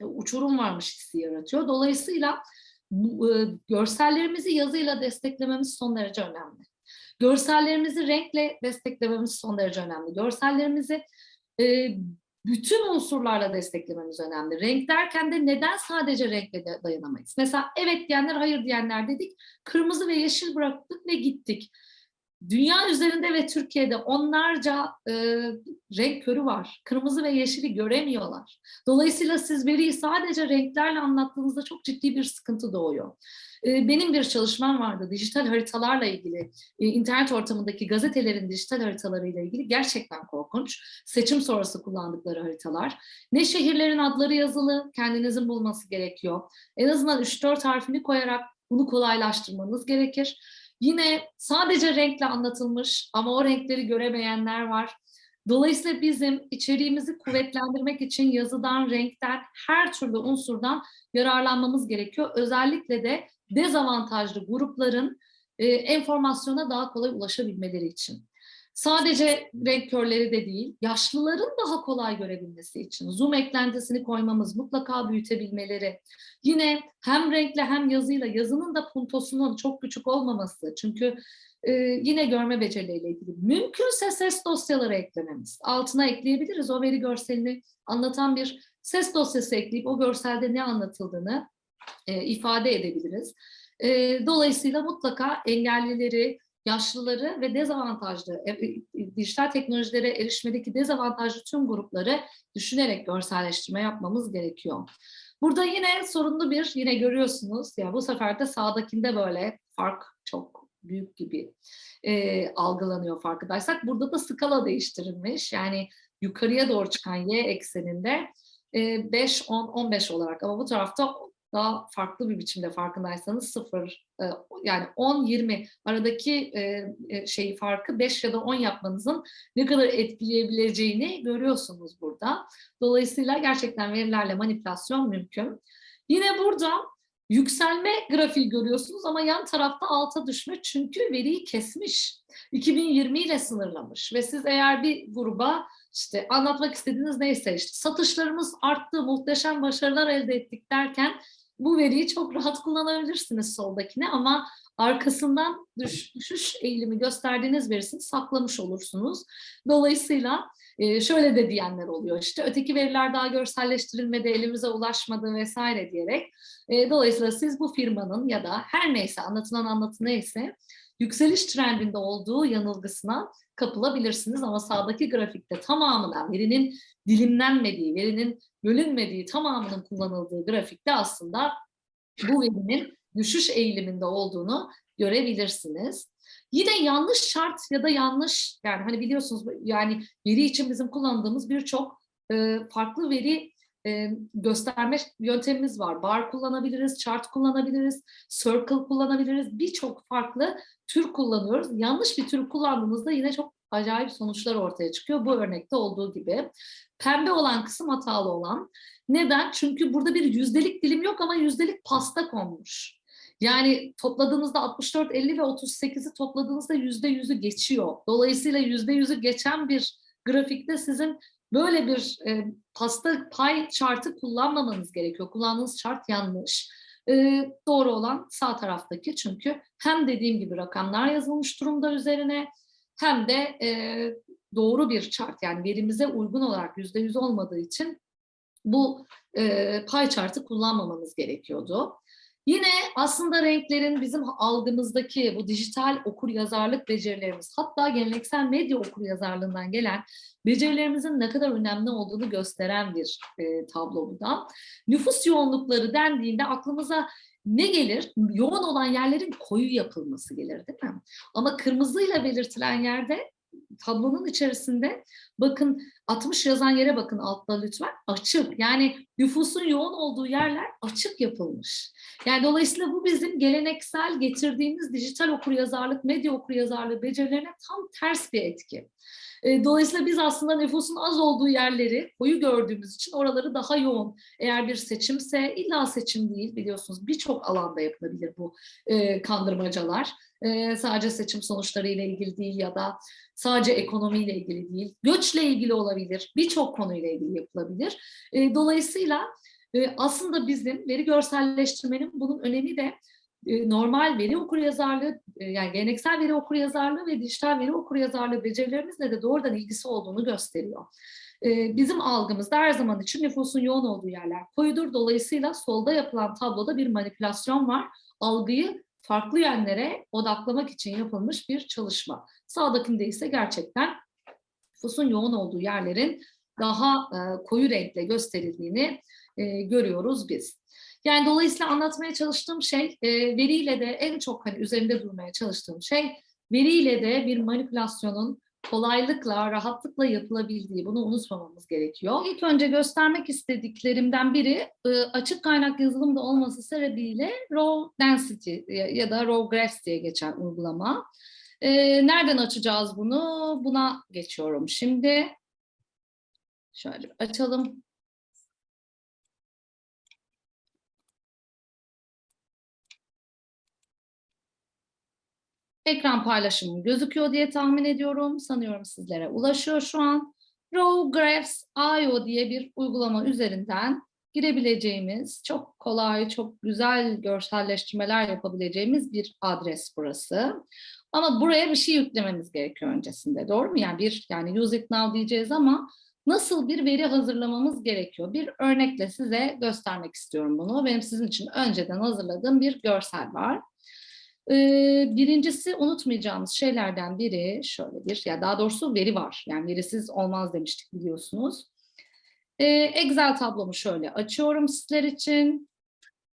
e, uçurum varmış hissi yaratıyor. Dolayısıyla bu, e, görsellerimizi yazıyla desteklememiz son derece önemli. Görsellerimizi renkle desteklememiz son derece önemli. Görsellerimizi e, bütün unsurlarla desteklememiz önemli. Renk derken de neden sadece renkle dayanamayız? Mesela evet diyenler, hayır diyenler dedik. Kırmızı ve yeşil bıraktık ve gittik. Dünya üzerinde ve Türkiye'de onlarca e, renk körü var. Kırmızı ve yeşili göremiyorlar. Dolayısıyla siz veriyi sadece renklerle anlattığınızda çok ciddi bir sıkıntı doğuyor. E, benim bir çalışmam vardı dijital haritalarla ilgili. E, internet ortamındaki gazetelerin dijital haritalarıyla ilgili gerçekten korkunç. Seçim sonrası kullandıkları haritalar. Ne şehirlerin adları yazılı, kendinizin bulması gerekiyor. En azından 3-4 harfini koyarak bunu kolaylaştırmanız gerekir. Yine sadece renkle anlatılmış ama o renkleri göremeyenler var. Dolayısıyla bizim içeriğimizi kuvvetlendirmek için yazıdan, renkten, her türlü unsurdan yararlanmamız gerekiyor. Özellikle de dezavantajlı grupların e, enformasyona daha kolay ulaşabilmeleri için. Sadece renk körleri de değil, yaşlıların daha kolay görebilmesi için zoom eklentisini koymamız, mutlaka büyütebilmeleri. Yine hem renkle hem yazıyla, yazının da puntosunun çok küçük olmaması. Çünkü e, yine görme becerileriyle ilgili. Mümkünse ses dosyaları eklememiz. Altına ekleyebiliriz. O veri görselini anlatan bir ses dosyası ekleyip o görselde ne anlatıldığını e, ifade edebiliriz. E, dolayısıyla mutlaka engellileri, yaşlıları ve dezavantajlı, e, e, dijital teknolojilere erişmedeki dezavantajlı tüm grupları düşünerek görselleştirme yapmamız gerekiyor. Burada yine sorunlu bir, yine görüyorsunuz, ya bu sefer de sağdakinde böyle fark çok büyük gibi e, algılanıyor farkındaysak. Burada da skala değiştirilmiş. Yani yukarıya doğru çıkan y ekseninde e, 5, 10, 15 olarak ama bu tarafta daha farklı bir biçimde farkındaysanız sıfır e, yani 10-20 aradaki e, e, şeyi farkı 5 ya da 10 yapmanızın ne kadar etkileyebileceğini görüyorsunuz burada. Dolayısıyla gerçekten verilerle manipülasyon mümkün. Yine burada yükselme grafiği görüyorsunuz ama yan tarafta alta düşme çünkü veriyi kesmiş. 2020 ile sınırlamış ve siz eğer bir gruba işte anlatmak istediğiniz neyse işte satışlarımız arttı, muhteşem başarılar elde ettik derken bu veriyi çok rahat kullanabilirsiniz soldakine ama arkasından düş, düşüş eğilimi gösterdiğiniz verisini saklamış olursunuz. Dolayısıyla e, şöyle de diyenler oluyor işte öteki veriler daha görselleştirilmedi, elimize ulaşmadı vesaire diyerek. E, dolayısıyla siz bu firmanın ya da her neyse anlatılan anlatı neyse yükseliş trendinde olduğu yanılgısına kapılabilirsiniz ama sağdaki grafikte tamamına verinin dilimlenmediği, verinin bölünmediği tamamının kullanıldığı grafikte aslında bu verinin düşüş eğiliminde olduğunu görebilirsiniz. Yine yanlış şart ya da yanlış yani hani biliyorsunuz yani veri için bizim kullandığımız birçok farklı veri e, gösterme yöntemimiz var. Bar kullanabiliriz, chart kullanabiliriz, circle kullanabiliriz. Birçok farklı tür kullanıyoruz. Yanlış bir tür kullandığımızda yine çok acayip sonuçlar ortaya çıkıyor. Bu örnekte olduğu gibi. Pembe olan kısım hatalı olan. Neden? Çünkü burada bir yüzdelik dilim yok ama yüzdelik pasta konmuş. Yani topladığınızda 64, 50 ve 38'i topladığınızda yüzde yüzü geçiyor. Dolayısıyla yüzde yüzü geçen bir grafikte sizin böyle bir e, pasta pay chartı kullanmamanız gerekiyor. Kullandığınız chart yanlış. E, doğru olan sağ taraftaki çünkü hem dediğim gibi rakamlar yazılmış durumda üzerine hem de e, doğru bir chart yani verimize uygun olarak yüzde yüz olmadığı için bu e, pie chart'ı kullanmamamız gerekiyordu. Yine aslında renklerin bizim algımızdaki bu dijital okur yazarlık becerilerimiz hatta geleneksel medya okur yazarlığından gelen becerilerimizin ne kadar önemli olduğunu gösteren bir e, tablo bu. Nüfus yoğunlukları dendiğinde aklımıza ne gelir? Yoğun olan yerlerin koyu yapılması gelir değil mi? Ama kırmızıyla belirtilen yerde tablonun içerisinde bakın 60 yazan yere bakın altta lütfen açık yani nüfusun yoğun olduğu yerler açık yapılmış. Yani dolayısıyla bu bizim geleneksel getirdiğimiz dijital okuryazarlık, medya okuryazarlığı becerilerine tam ters bir etki. E, dolayısıyla biz aslında nüfusun az olduğu yerleri koyu gördüğümüz için oraları daha yoğun. Eğer bir seçimse illa seçim değil biliyorsunuz birçok alanda yapılabilir bu e, kandırmacalar. E, sadece seçim sonuçları ile ilgili değil ya da sadece ekonomiyle ilgili değil. Göçle ilgili olabilir. Birçok konuyla ilgili yapılabilir. dolayısıyla aslında bizim veri görselleştirmenin bunun önemi de normal veri okuryazarlığı yani geleneksel veri okuryazarlığı ve dijital veri okuryazarlığı becerilerimizle de doğrudan ilgisi olduğunu gösteriyor. Bizim algımızda her zaman için nüfusun yoğun olduğu yerler koyudur. Dolayısıyla solda yapılan tabloda bir manipülasyon var. Algıyı farklı yönlere odaklamak için yapılmış bir çalışma. Sağdakinde ise gerçekten nüfusun yoğun olduğu yerlerin daha koyu renkle gösterildiğini görüyoruz biz. Yani dolayısıyla anlatmaya çalıştığım şey e, veriyle de en çok hani üzerinde durmaya çalıştığım şey veriyle de bir manipülasyonun kolaylıkla, rahatlıkla yapılabildiği bunu unutmamamız gerekiyor. İlk önce göstermek istediklerimden biri e, açık kaynak yazılımda olması sebebiyle Raw Density ya da Raw Graphs diye geçen uygulama. E, nereden açacağız bunu? Buna geçiyorum şimdi. Şöyle açalım. Ekran paylaşımım gözüküyor diye tahmin ediyorum. Sanıyorum sizlere ulaşıyor şu an. Raw Graphs IO diye bir uygulama üzerinden girebileceğimiz, çok kolay, çok güzel görselleştirmeler yapabileceğimiz bir adres burası. Ama buraya bir şey yüklememiz gerekiyor öncesinde. Doğru mu? Yani bir yani use it now diyeceğiz ama nasıl bir veri hazırlamamız gerekiyor? Bir örnekle size göstermek istiyorum bunu. Benim sizin için önceden hazırladığım bir görsel var. Birincisi unutmayacağımız şeylerden biri şöyle bir, ya daha doğrusu veri var. Yani verisiz olmaz demiştik biliyorsunuz. Excel tablomu şöyle açıyorum sizler için.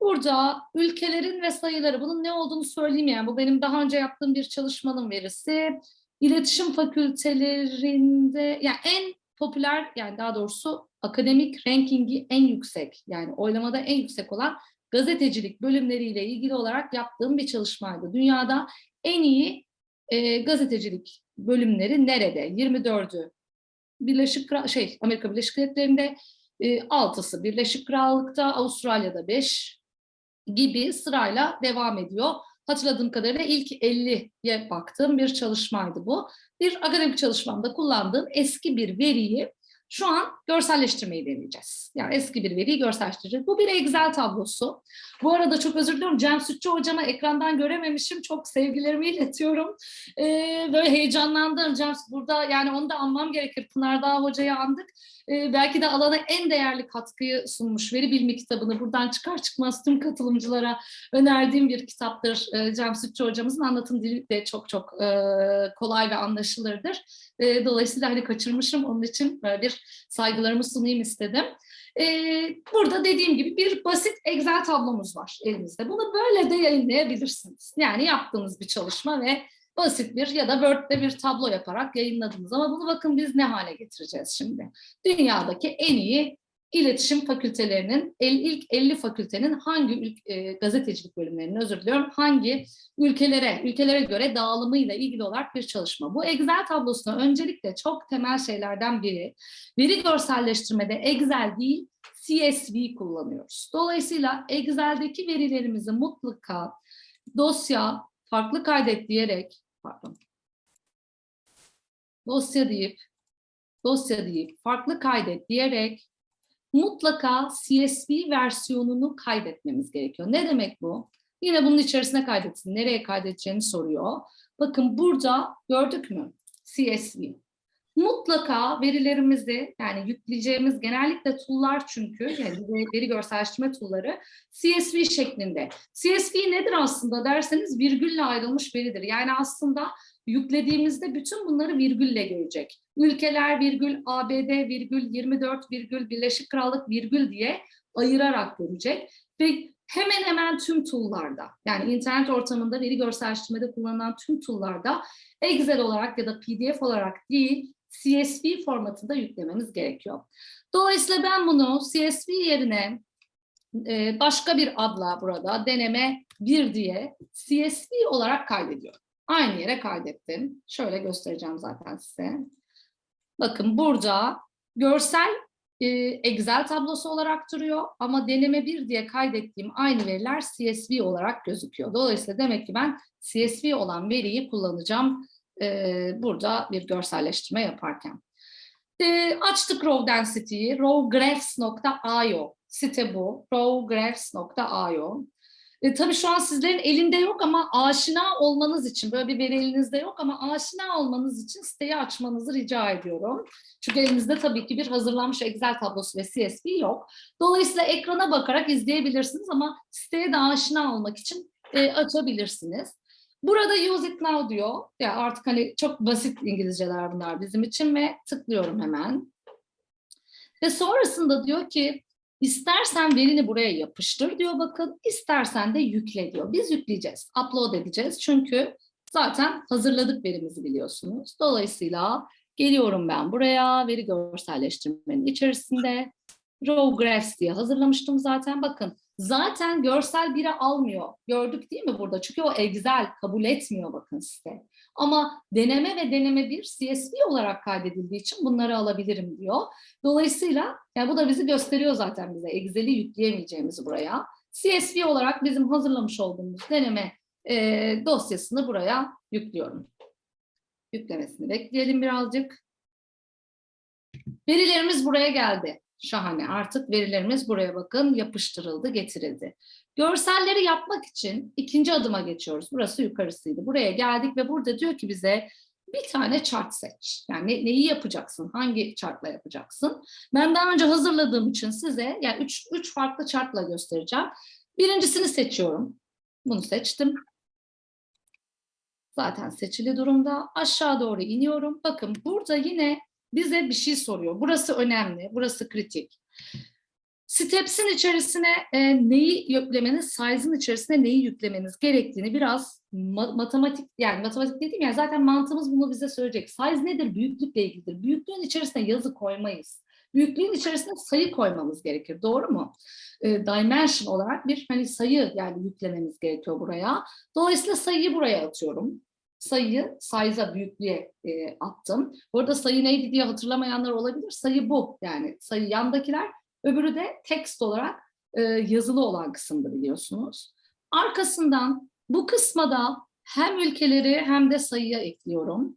Burada ülkelerin ve sayıları, bunun ne olduğunu söyleyeyim yani. Bu benim daha önce yaptığım bir çalışmanın verisi. İletişim fakültelerinde, yani en popüler, yani daha doğrusu akademik rankingi en yüksek, yani oylamada en yüksek olan gazetecilik bölümleriyle ilgili olarak yaptığım bir çalışmaydı. Dünyada en iyi e, gazetecilik bölümleri nerede? 24'ü Birleşik şey Amerika Birleşik Devletleri'nde e, 6'sı Birleşik Krallık'ta, Avustralya'da 5 gibi sırayla devam ediyor. Hatırladığım kadarıyla ilk 50'ye baktığım bir çalışmaydı bu. Bir akademik çalışmamda kullandığım eski bir veriyi şu an görselleştirmeyi deneyeceğiz. Yani eski bir veriyi görselleştireceğiz. Bu bir Excel tablosu. Bu arada çok özür diliyorum. Cem Sütçü hocama ekrandan görememişim. Çok sevgilerimi iletiyorum. Ee, böyle heyecanlandım. Cem burada yani onu da anmam gerekir. Pınar Dağ hocayı andık. Ee, belki de alana en değerli katkıyı sunmuş veri bilimi kitabını buradan çıkar çıkmaz tüm katılımcılara önerdiğim bir kitaptır. Ee, Cem Sütçü hocamızın anlatım dili de çok çok e, kolay ve anlaşılırdır. E, dolayısıyla hani kaçırmışım onun için böyle bir saygılarımı sunayım istedim. E, burada dediğim gibi bir basit Excel tablomuz var elimizde. Bunu böyle de yayınlayabilirsiniz. Yani yaptığınız bir çalışma ve basit bir ya da Word'de bir tablo yaparak yayınladınız. Ama bunu bakın biz ne hale getireceğiz şimdi. Dünyadaki en iyi iletişim fakültelerinin ilk 50 fakültenin hangi e, gazetecilik bölümlerinin özür diliyorum hangi ülkelere ülkelere göre dağılımıyla ilgili olarak bir çalışma. Bu Excel tablosuna öncelikle çok temel şeylerden biri veri görselleştirmede Excel değil CSV kullanıyoruz. Dolayısıyla Excel'deki verilerimizi mutlaka dosya farklı kaydet diyerek pardon dosya deyip dosya deyip farklı kaydet diyerek mutlaka CSV versiyonunu kaydetmemiz gerekiyor. Ne demek bu? Yine bunun içerisine kaydetsin. Nereye kaydedeceğini soruyor. Bakın burada gördük mü? CSV. Mutlaka verilerimizi yani yükleyeceğimiz genellikle tool'lar çünkü yani veri, görselleştirme tool'ları CSV şeklinde. CSV nedir aslında derseniz virgülle ayrılmış veridir. Yani aslında yüklediğimizde bütün bunları virgülle görecek. Ülkeler virgül, ABD virgül, 24 virgül, Birleşik Krallık virgül diye ayırarak görecek. Ve hemen hemen tüm tool'larda yani internet ortamında veri görselleştirmede kullanılan tüm tool'larda Excel olarak ya da PDF olarak değil CSV formatında yüklememiz gerekiyor. Dolayısıyla ben bunu CSV yerine e, başka bir adla burada deneme 1 diye CSV olarak kaydediyorum. Aynı yere kaydettim. Şöyle göstereceğim zaten size. Bakın burada görsel e, Excel tablosu olarak duruyor ama deneme 1 diye kaydettiğim aynı veriler CSV olarak gözüküyor. Dolayısıyla demek ki ben CSV olan veriyi kullanacağım e, burada bir görselleştirme yaparken. E, açtık Raw Density'yi, rawgraphs.io site bu, rawgraphs.io. E, tabii şu an sizlerin elinde yok ama aşina olmanız için, böyle bir veri elinizde yok ama aşina olmanız için siteyi açmanızı rica ediyorum. Çünkü elinizde tabii ki bir hazırlanmış Excel tablosu ve CSV yok. Dolayısıyla ekrana bakarak izleyebilirsiniz ama siteye de aşina olmak için e, açabilirsiniz. Burada use it now diyor. Ya artık hani çok basit İngilizceler bunlar bizim için ve tıklıyorum hemen. Ve sonrasında diyor ki istersen verini buraya yapıştır diyor bakın. istersen de yükle diyor. Biz yükleyeceğiz. Upload edeceğiz. Çünkü zaten hazırladık verimizi biliyorsunuz. Dolayısıyla geliyorum ben buraya veri görselleştirmenin içerisinde. Raw Graphs diye hazırlamıştım zaten. Bakın zaten görsel biri almıyor. Gördük değil mi burada? Çünkü o Excel kabul etmiyor bakın size. Ama deneme ve deneme bir CSV olarak kaydedildiği için bunları alabilirim diyor. Dolayısıyla yani bu da bizi gösteriyor zaten bize Excel'i yükleyemeyeceğimizi buraya. CSV olarak bizim hazırlamış olduğumuz deneme e, dosyasını buraya yüklüyorum. Yüklemesini bekleyelim birazcık. Verilerimiz buraya geldi. Şahane. Artık verilerimiz buraya bakın yapıştırıldı, getirildi. Görselleri yapmak için ikinci adıma geçiyoruz. Burası yukarısıydı. Buraya geldik ve burada diyor ki bize bir tane chart seç. Yani ne, neyi yapacaksın? Hangi chartla yapacaksın? Ben daha önce hazırladığım için size yani üç, üç farklı chartla göstereceğim. Birincisini seçiyorum. Bunu seçtim. Zaten seçili durumda. Aşağı doğru iniyorum. Bakın burada yine bize bir şey soruyor. Burası önemli, burası kritik. Steps'in içerisine e, neyi yüklemeniz, size'ın içerisine neyi yüklemeniz gerektiğini biraz ma matematik, yani matematik dediğim yani zaten mantığımız bunu bize söyleyecek. Size nedir? Büyüklükle ilgilidir. Büyüklüğün içerisine yazı koymayız. Büyüklüğün içerisine sayı koymamız gerekir. Doğru mu? E, dimension olarak bir hani sayı yani yüklememiz gerekiyor buraya. Dolayısıyla sayıyı buraya atıyorum sayıyı size'a büyüklüğe e, attım. Burada sayı neydi diye hatırlamayanlar olabilir. Sayı bu yani sayı yandakiler. Öbürü de text olarak e, yazılı olan kısımda biliyorsunuz. Arkasından bu kısma da hem ülkeleri hem de sayıya ekliyorum.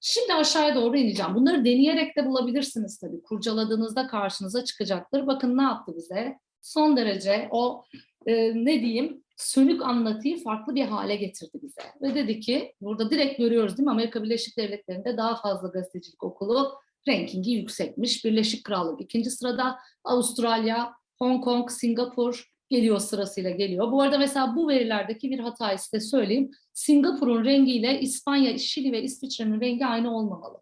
Şimdi aşağıya doğru ineceğim. Bunları deneyerek de bulabilirsiniz tabii. Kurcaladığınızda karşınıza çıkacaktır. Bakın ne yaptı bize? Son derece o e, ne diyeyim sönük anlatıyı farklı bir hale getirdi bize. Ve dedi ki, burada direkt görüyoruz değil mi? Amerika Birleşik Devletleri'nde daha fazla gazetecilik okulu rankingi yüksekmiş. Birleşik Krallık ikinci sırada, Avustralya, Hong Kong, Singapur geliyor sırasıyla geliyor. Bu arada mesela bu verilerdeki bir hatayı size söyleyeyim. Singapur'un rengiyle İspanya, Şili ve İsviçre'nin rengi aynı olmamalı.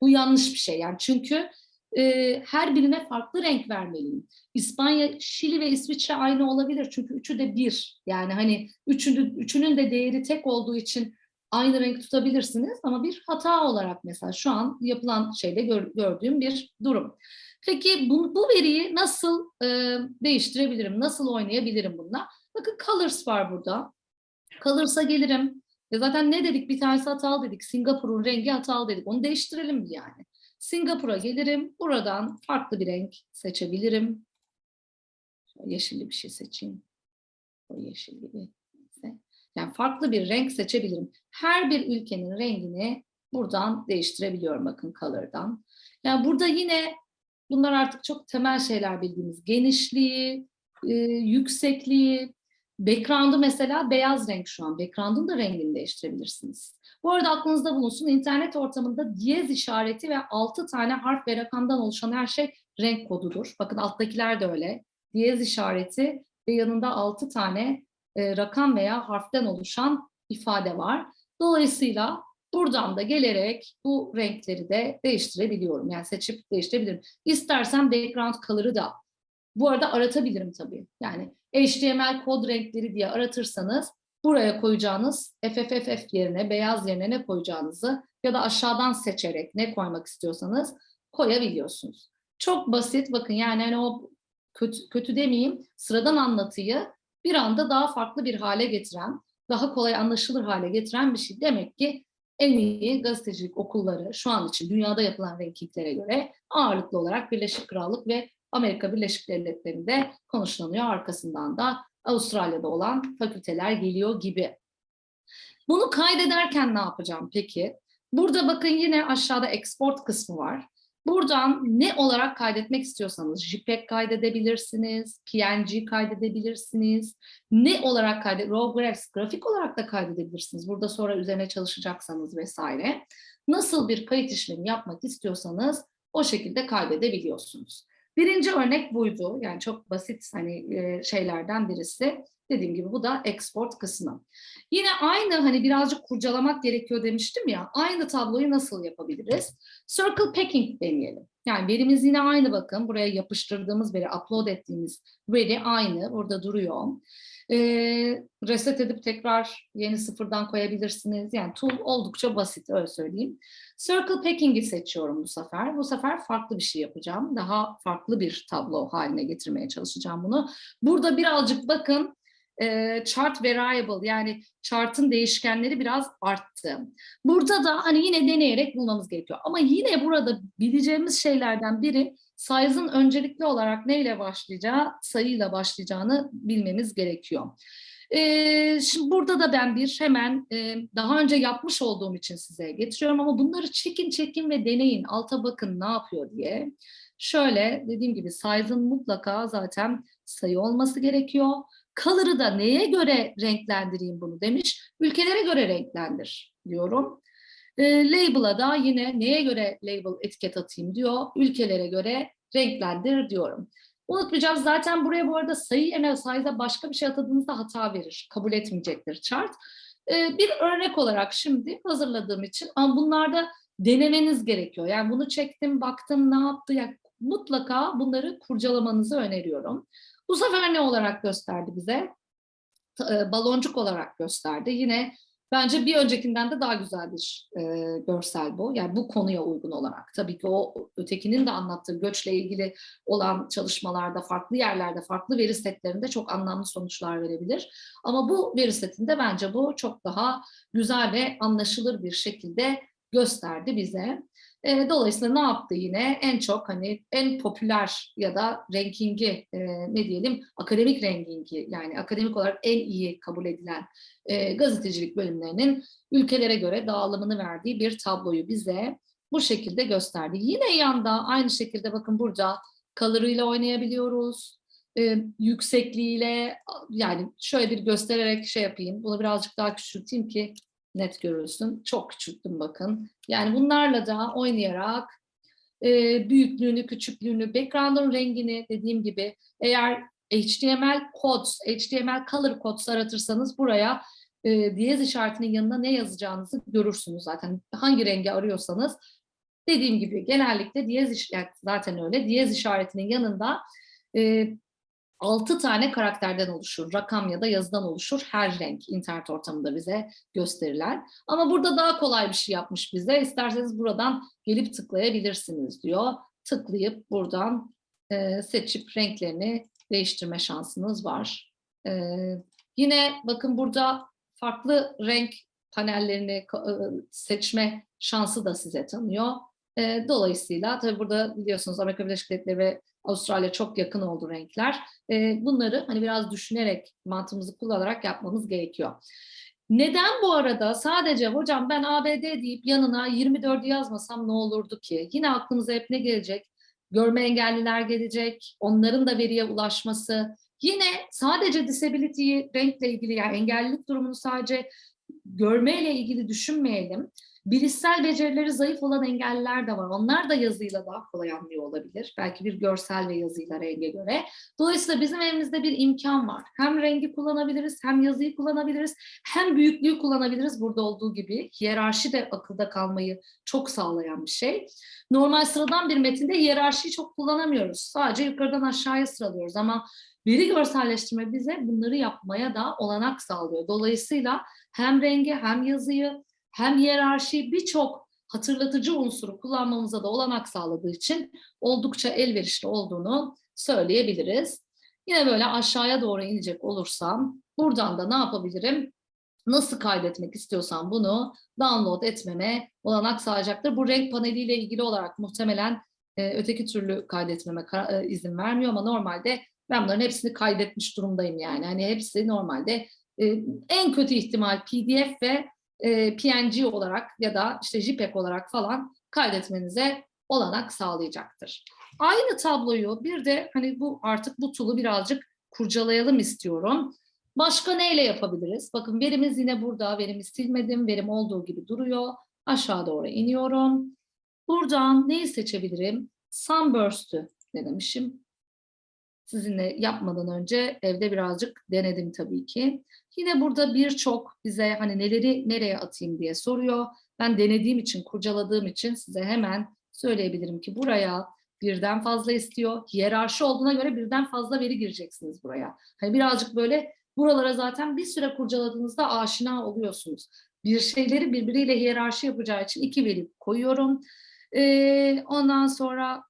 Bu yanlış bir şey yani çünkü e, her birine farklı renk vermeliyim. İspanya, Şili ve İsviçre aynı olabilir çünkü üçü de bir. Yani hani üçünü, üçünün de değeri tek olduğu için aynı renk tutabilirsiniz ama bir hata olarak mesela şu an yapılan şeyde gör, gördüğüm bir durum. Peki bu, bu veriyi nasıl e, değiştirebilirim? Nasıl oynayabilirim bununla? Bakın colors var burada. Colors'a gelirim. Ya zaten ne dedik? Bir tanesi hatalı dedik. Singapur'un rengi hatalı dedik. Onu değiştirelim yani. Singapur'a gelirim. Buradan farklı bir renk seçebilirim. Yeşilli bir şey seçeyim. O yeşil gibi. Yani farklı bir renk seçebilirim. Her bir ülkenin rengini buradan değiştirebiliyorum bakın color'dan. Yani burada yine bunlar artık çok temel şeyler bildiğimiz. Genişliği, e, yüksekliği, background'ı mesela beyaz renk şu an. Background'ın da rengini değiştirebilirsiniz. Bu arada aklınızda bulunsun internet ortamında diyez işareti ve 6 tane harf ve rakamdan oluşan her şey renk kodudur. Bakın alttakiler de öyle. Diyez işareti ve yanında 6 tane e, rakam veya harften oluşan ifade var. Dolayısıyla buradan da gelerek bu renkleri de değiştirebiliyorum. Yani seçip değiştirebilirim. İstersem background color'ı da bu arada aratabilirim tabii. Yani HTML kod renkleri diye aratırsanız buraya koyacağınız FFFF yerine, beyaz yerine ne koyacağınızı ya da aşağıdan seçerek ne koymak istiyorsanız koyabiliyorsunuz. Çok basit bakın yani hani o kötü, kötü demeyeyim sıradan anlatıyı bir anda daha farklı bir hale getiren, daha kolay anlaşılır hale getiren bir şey. Demek ki en iyi gazetecilik okulları şu an için dünyada yapılan rankinglere göre ağırlıklı olarak Birleşik Krallık ve Amerika Birleşik Devletleri'nde konuşlanıyor. Arkasından da Avustralya'da olan fakülteler geliyor gibi. Bunu kaydederken ne yapacağım peki? Burada bakın yine aşağıda export kısmı var. Buradan ne olarak kaydetmek istiyorsanız JPEG kaydedebilirsiniz, PNG kaydedebilirsiniz. Ne olarak kaydet, raw graphs, grafik olarak da kaydedebilirsiniz. Burada sonra üzerine çalışacaksanız vesaire. Nasıl bir kayıt işlemi yapmak istiyorsanız o şekilde kaydedebiliyorsunuz. Birinci örnek buydu. Yani çok basit hani şeylerden birisi. Dediğim gibi bu da export kısmı. Yine aynı hani birazcık kurcalamak gerekiyor demiştim ya. Aynı tabloyu nasıl yapabiliriz? Circle packing deneyelim. Yani verimiz yine aynı bakın. Buraya yapıştırdığımız veri, upload ettiğimiz veri aynı. Burada duruyor. Ee, reset edip tekrar yeni sıfırdan koyabilirsiniz. Yani tool oldukça basit öyle söyleyeyim. Circle Packing'i seçiyorum bu sefer. Bu sefer farklı bir şey yapacağım. Daha farklı bir tablo haline getirmeye çalışacağım bunu. Burada birazcık bakın chart variable yani chart'ın değişkenleri biraz arttı. Burada da hani yine deneyerek bulmamız gerekiyor. Ama yine burada bileceğimiz şeylerden biri size'ın öncelikli olarak neyle başlayacağı, sayıyla başlayacağını bilmemiz gerekiyor. Ee, şimdi burada da ben bir hemen e, daha önce yapmış olduğum için size getiriyorum ama bunları çekin çekin ve deneyin. Alta bakın ne yapıyor diye. Şöyle dediğim gibi size'ın mutlaka zaten sayı olması gerekiyor. Color'ı da neye göre renklendireyim bunu demiş. Ülkelere göre renklendir diyorum. E, label'a da yine neye göre label etiket atayım diyor. Ülkelere göre renklendir diyorum. Unutmayacağız zaten buraya bu arada sayı yerine size'a başka bir şey atadığınızda hata verir. Kabul etmeyecektir chart. E, bir örnek olarak şimdi hazırladığım için ama bunlarda denemeniz gerekiyor. Yani bunu çektim, baktım ne yaptı. Yani mutlaka bunları kurcalamanızı öneriyorum. Bu sefer ne olarak gösterdi bize? E, baloncuk olarak gösterdi. Yine bence bir öncekinden de daha güzel bir e, görsel bu. Yani bu konuya uygun olarak. Tabii ki o ötekinin de anlattığı göçle ilgili olan çalışmalarda, farklı yerlerde, farklı veri setlerinde çok anlamlı sonuçlar verebilir. Ama bu veri setinde bence bu çok daha güzel ve anlaşılır bir şekilde gösterdi bize. E, dolayısıyla ne yaptı yine? En çok hani en popüler ya da rankingi e, ne diyelim akademik rankingi yani akademik olarak en iyi kabul edilen e, gazetecilik bölümlerinin ülkelere göre dağılımını verdiği bir tabloyu bize bu şekilde gösterdi. Yine yanda aynı şekilde bakın burada kalırıyla oynayabiliyoruz. E, yüksekliğiyle yani şöyle bir göstererek şey yapayım. Bunu birazcık daha küçülteyim ki net görülsün. Çok küçülttüm bakın. Yani bunlarla da oynayarak e, büyüklüğünü, küçüklüğünü, background'un rengini dediğim gibi eğer HTML codes, HTML color codes aratırsanız buraya e, diyez işaretinin yanına ne yazacağınızı görürsünüz zaten. Hangi rengi arıyorsanız dediğim gibi genellikle diyez işareti zaten öyle. Diyez işaretinin yanında e, 6 tane karakterden oluşur. Rakam ya da yazıdan oluşur. Her renk internet ortamında bize gösterilen. Ama burada daha kolay bir şey yapmış bize. İsterseniz buradan gelip tıklayabilirsiniz diyor. Tıklayıp buradan e, seçip renklerini değiştirme şansınız var. E, yine bakın burada farklı renk panellerini e, seçme şansı da size tanıyor. E, dolayısıyla tabii burada biliyorsunuz Amerika Birleşik Devletleri ve Avustralya çok yakın oldu renkler. E, bunları hani biraz düşünerek mantığımızı kullanarak yapmamız gerekiyor. Neden bu arada sadece hocam ben ABD deyip yanına 24'ü yazmasam ne olurdu ki? Yine aklımıza hep ne gelecek? Görme engelliler gelecek, onların da veriye ulaşması. Yine sadece disability'yi renkle ilgili yani engellilik durumunu sadece görmeyle ilgili düşünmeyelim. Bilişsel becerileri zayıf olan engelliler de var. Onlar da yazıyla daha kolay anlıyor olabilir. Belki bir görsel ve yazıyla renge göre. Dolayısıyla bizim elimizde bir imkan var. Hem rengi kullanabiliriz, hem yazıyı kullanabiliriz, hem büyüklüğü kullanabiliriz burada olduğu gibi. Hiyerarşi de akılda kalmayı çok sağlayan bir şey. Normal sıradan bir metinde hiyerarşiyi çok kullanamıyoruz. Sadece yukarıdan aşağıya sıralıyoruz ama veri görselleştirme bize bunları yapmaya da olanak sağlıyor. Dolayısıyla hem rengi hem yazıyı hem hiyerarşi birçok hatırlatıcı unsuru kullanmamıza da olanak sağladığı için oldukça elverişli olduğunu söyleyebiliriz. Yine böyle aşağıya doğru inecek olursam buradan da ne yapabilirim? Nasıl kaydetmek istiyorsam bunu download etmeme olanak sağlayacaktır. Bu renk paneliyle ilgili olarak muhtemelen e, öteki türlü kaydetmeme e, izin vermiyor ama normalde ben bunların hepsini kaydetmiş durumdayım yani. Hani hepsi normalde e, en kötü ihtimal PDF ve e, PNG olarak ya da işte JPEG olarak falan kaydetmenize olanak sağlayacaktır. Aynı tabloyu bir de hani bu artık bu tool'u birazcık kurcalayalım istiyorum. Başka neyle yapabiliriz? Bakın verimiz yine burada. Verimi silmedim. Verim olduğu gibi duruyor. Aşağı doğru iniyorum. Buradan neyi seçebilirim? Sunburst'ü ne demişim? Sizinle yapmadan önce evde birazcık denedim tabii ki. Yine burada birçok bize hani neleri nereye atayım diye soruyor. Ben denediğim için, kurcaladığım için size hemen söyleyebilirim ki buraya birden fazla istiyor. Hiyerarşi olduğuna göre birden fazla veri gireceksiniz buraya. Hani birazcık böyle buralara zaten bir süre kurcaladığınızda aşina oluyorsunuz. Bir şeyleri birbiriyle hiyerarşi yapacağı için iki veri koyuyorum. Ee, ondan sonra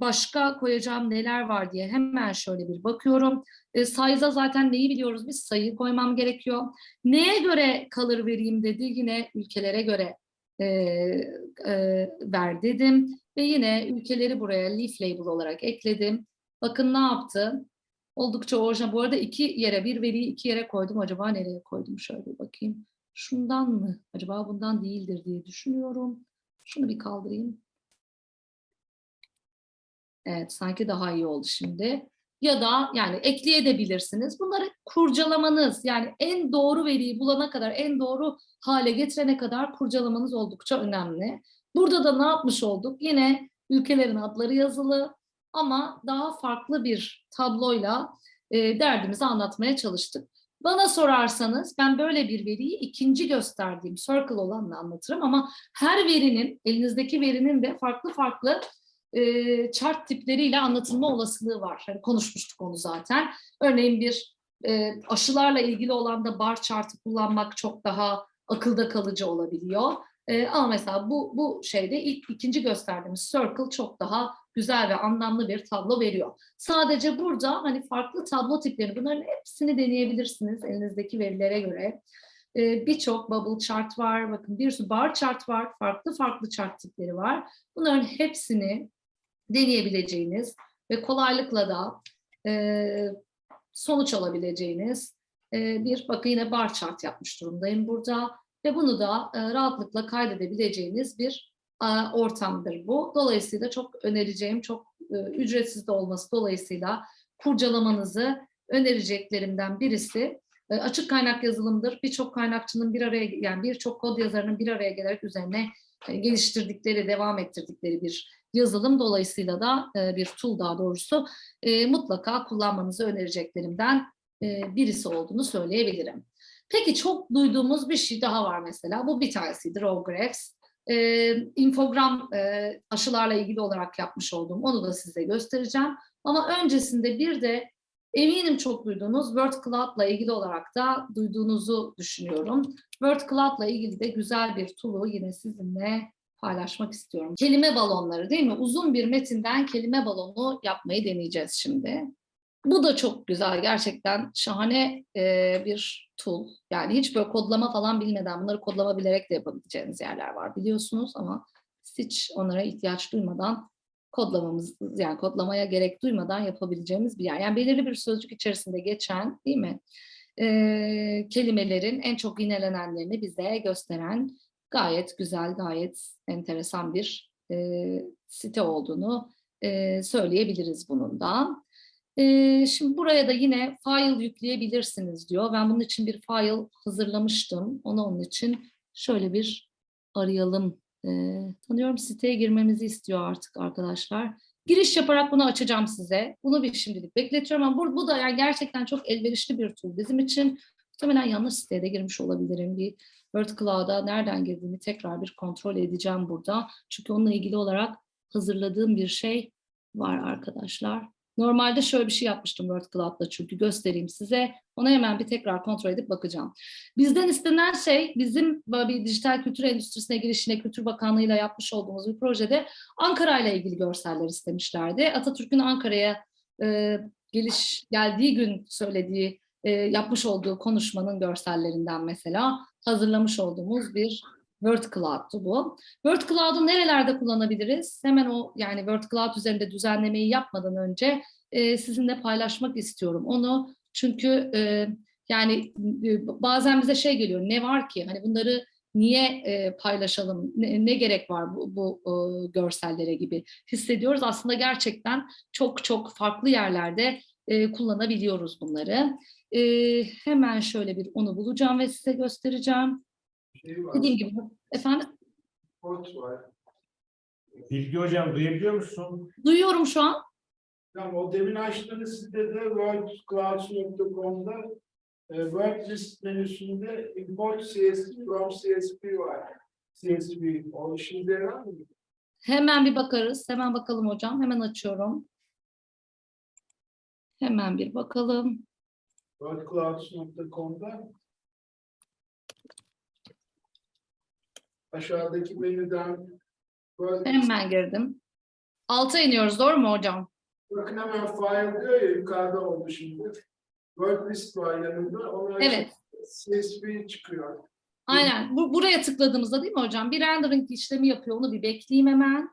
başka koyacağım neler var diye hemen şöyle bir bakıyorum. Size'a zaten neyi biliyoruz biz? Sayı koymam gerekiyor. Neye göre kalır vereyim dedi. Yine ülkelere göre ver dedim. Ve yine ülkeleri buraya leaf label olarak ekledim. Bakın ne yaptı? Oldukça orijinal. Bu arada iki yere bir veriyi iki yere koydum. Acaba nereye koydum? Şöyle bakayım. Şundan mı? Acaba bundan değildir diye düşünüyorum. Şunu bir kaldırayım. Evet sanki daha iyi oldu şimdi. Ya da yani ekleyebilirsiniz. Bunları kurcalamanız yani en doğru veriyi bulana kadar, en doğru hale getirene kadar kurcalamanız oldukça önemli. Burada da ne yapmış olduk? Yine ülkelerin adları yazılı ama daha farklı bir tabloyla e, derdimizi anlatmaya çalıştık. Bana sorarsanız ben böyle bir veriyi ikinci gösterdiğim circle olanla anlatırım ama her verinin, elinizdeki verinin de farklı farklı e, chart tipleriyle anlatılma olasılığı var. Hani konuşmuştuk onu zaten. Örneğin bir e, aşılarla ilgili olan da bar chartı kullanmak çok daha akılda kalıcı olabiliyor. E, ama mesela bu, bu şeyde ilk ikinci gösterdiğimiz circle çok daha güzel ve anlamlı bir tablo veriyor. Sadece burada hani farklı tablo tipleri bunların hepsini deneyebilirsiniz elinizdeki verilere göre. Ee, Birçok bubble chart var, bakın bir sürü bar chart var, farklı farklı chart tipleri var. Bunların hepsini deneyebileceğiniz ve kolaylıkla da e, sonuç alabileceğiniz e, bir bakın yine bar chart yapmış durumdayım burada ve bunu da e, rahatlıkla kaydedebileceğiniz bir e, ortamdır bu. Dolayısıyla çok önereceğim, çok e, ücretsiz de olması dolayısıyla kurcalamanızı önereceklerimden birisi e, açık kaynak yazılımdır. Birçok kaynakçının bir araya yani birçok kod yazarının bir araya gelerek üzerine geliştirdikleri, devam ettirdikleri bir yazılım dolayısıyla da e, bir tool daha doğrusu e, mutlaka kullanmanızı önereceklerimden e, birisi olduğunu söyleyebilirim. Peki çok duyduğumuz bir şey daha var mesela. Bu bir tanesidir OGREX. E, infogram e, aşılarla ilgili olarak yapmış olduğum onu da size göstereceğim. Ama öncesinde bir de eminim çok duyduğunuz Word Cloud'la ilgili olarak da duyduğunuzu düşünüyorum. Word Cloud'la ilgili de güzel bir tool'u yine sizinle paylaşmak istiyorum. Kelime balonları değil mi? Uzun bir metinden kelime balonu yapmayı deneyeceğiz şimdi. Bu da çok güzel, gerçekten şahane e, bir tool. Yani hiç böyle kodlama falan bilmeden bunları kodlama bilerek de yapabileceğiniz yerler var biliyorsunuz ama hiç onlara ihtiyaç duymadan kodlamamız, yani kodlamaya gerek duymadan yapabileceğimiz bir yer. Yani belirli bir sözcük içerisinde geçen değil mi? E, kelimelerin en çok yinelenenlerini bize gösteren gayet güzel, gayet enteresan bir e, site olduğunu e, söyleyebiliriz bunun da. Ee, şimdi buraya da yine file yükleyebilirsiniz diyor. Ben bunun için bir file hazırlamıştım. Onu onun için şöyle bir arayalım. Ee, tanıyorum siteye girmemizi istiyor artık arkadaşlar. Giriş yaparak bunu açacağım size. Bunu bir şimdilik bekletiyorum ama bu, bu da yani gerçekten çok elverişli bir tool bizim için. Muhtemelen yanlış siteye de girmiş olabilirim. Bir Word Cloud'a nereden girdiğimi tekrar bir kontrol edeceğim burada. Çünkü onunla ilgili olarak hazırladığım bir şey var arkadaşlar. Normalde şöyle bir şey yapmıştım Word Cloud'da çünkü göstereyim size. Ona hemen bir tekrar kontrol edip bakacağım. Bizden istenen şey bizim bir dijital kültür endüstrisine girişine Kültür Bakanlığı'yla yapmış olduğumuz bir projede Ankara ile ilgili görseller istemişlerdi. Atatürk'ün Ankara'ya e, geliş geldiği gün söylediği, e, yapmış olduğu konuşmanın görsellerinden mesela hazırlamış olduğumuz bir Word Cloud'tu bu. Word Cloud'u nerelerde kullanabiliriz? Hemen o yani Word Cloud üzerinde düzenlemeyi yapmadan önce e, sizinle paylaşmak istiyorum onu. Çünkü e, yani e, bazen bize şey geliyor ne var ki hani bunları niye e, paylaşalım ne, ne gerek var bu, bu e, görsellere gibi hissediyoruz. Aslında gerçekten çok çok farklı yerlerde e, kullanabiliyoruz bunları. E, hemen şöyle bir onu bulacağım ve size göstereceğim. Şey var, Dediğim gibi efendim kod var. Bilgi hocam duyabiliyor musun? duyuyorum şu an. Tamam, o demin açtığınız sitede wordclouds.com'da e, Word list menüsünde import CSV from CSV var. CSV, o işinize yarar mı? Hemen bir bakarız. Hemen bakalım hocam. Hemen açıyorum. Hemen bir bakalım. wordclouds.com'da aşağıdaki menüden Hemen girdim. Alta iniyoruz doğru mu hocam? bakın hemen file diyor ya yukarıda oldu şimdi. Word list var yanında. Ona Evet. CSV çıkıyor. Aynen. Bu, buraya tıkladığımızda değil mi hocam? Bir rendering işlemi yapıyor. Onu bir bekleyeyim hemen.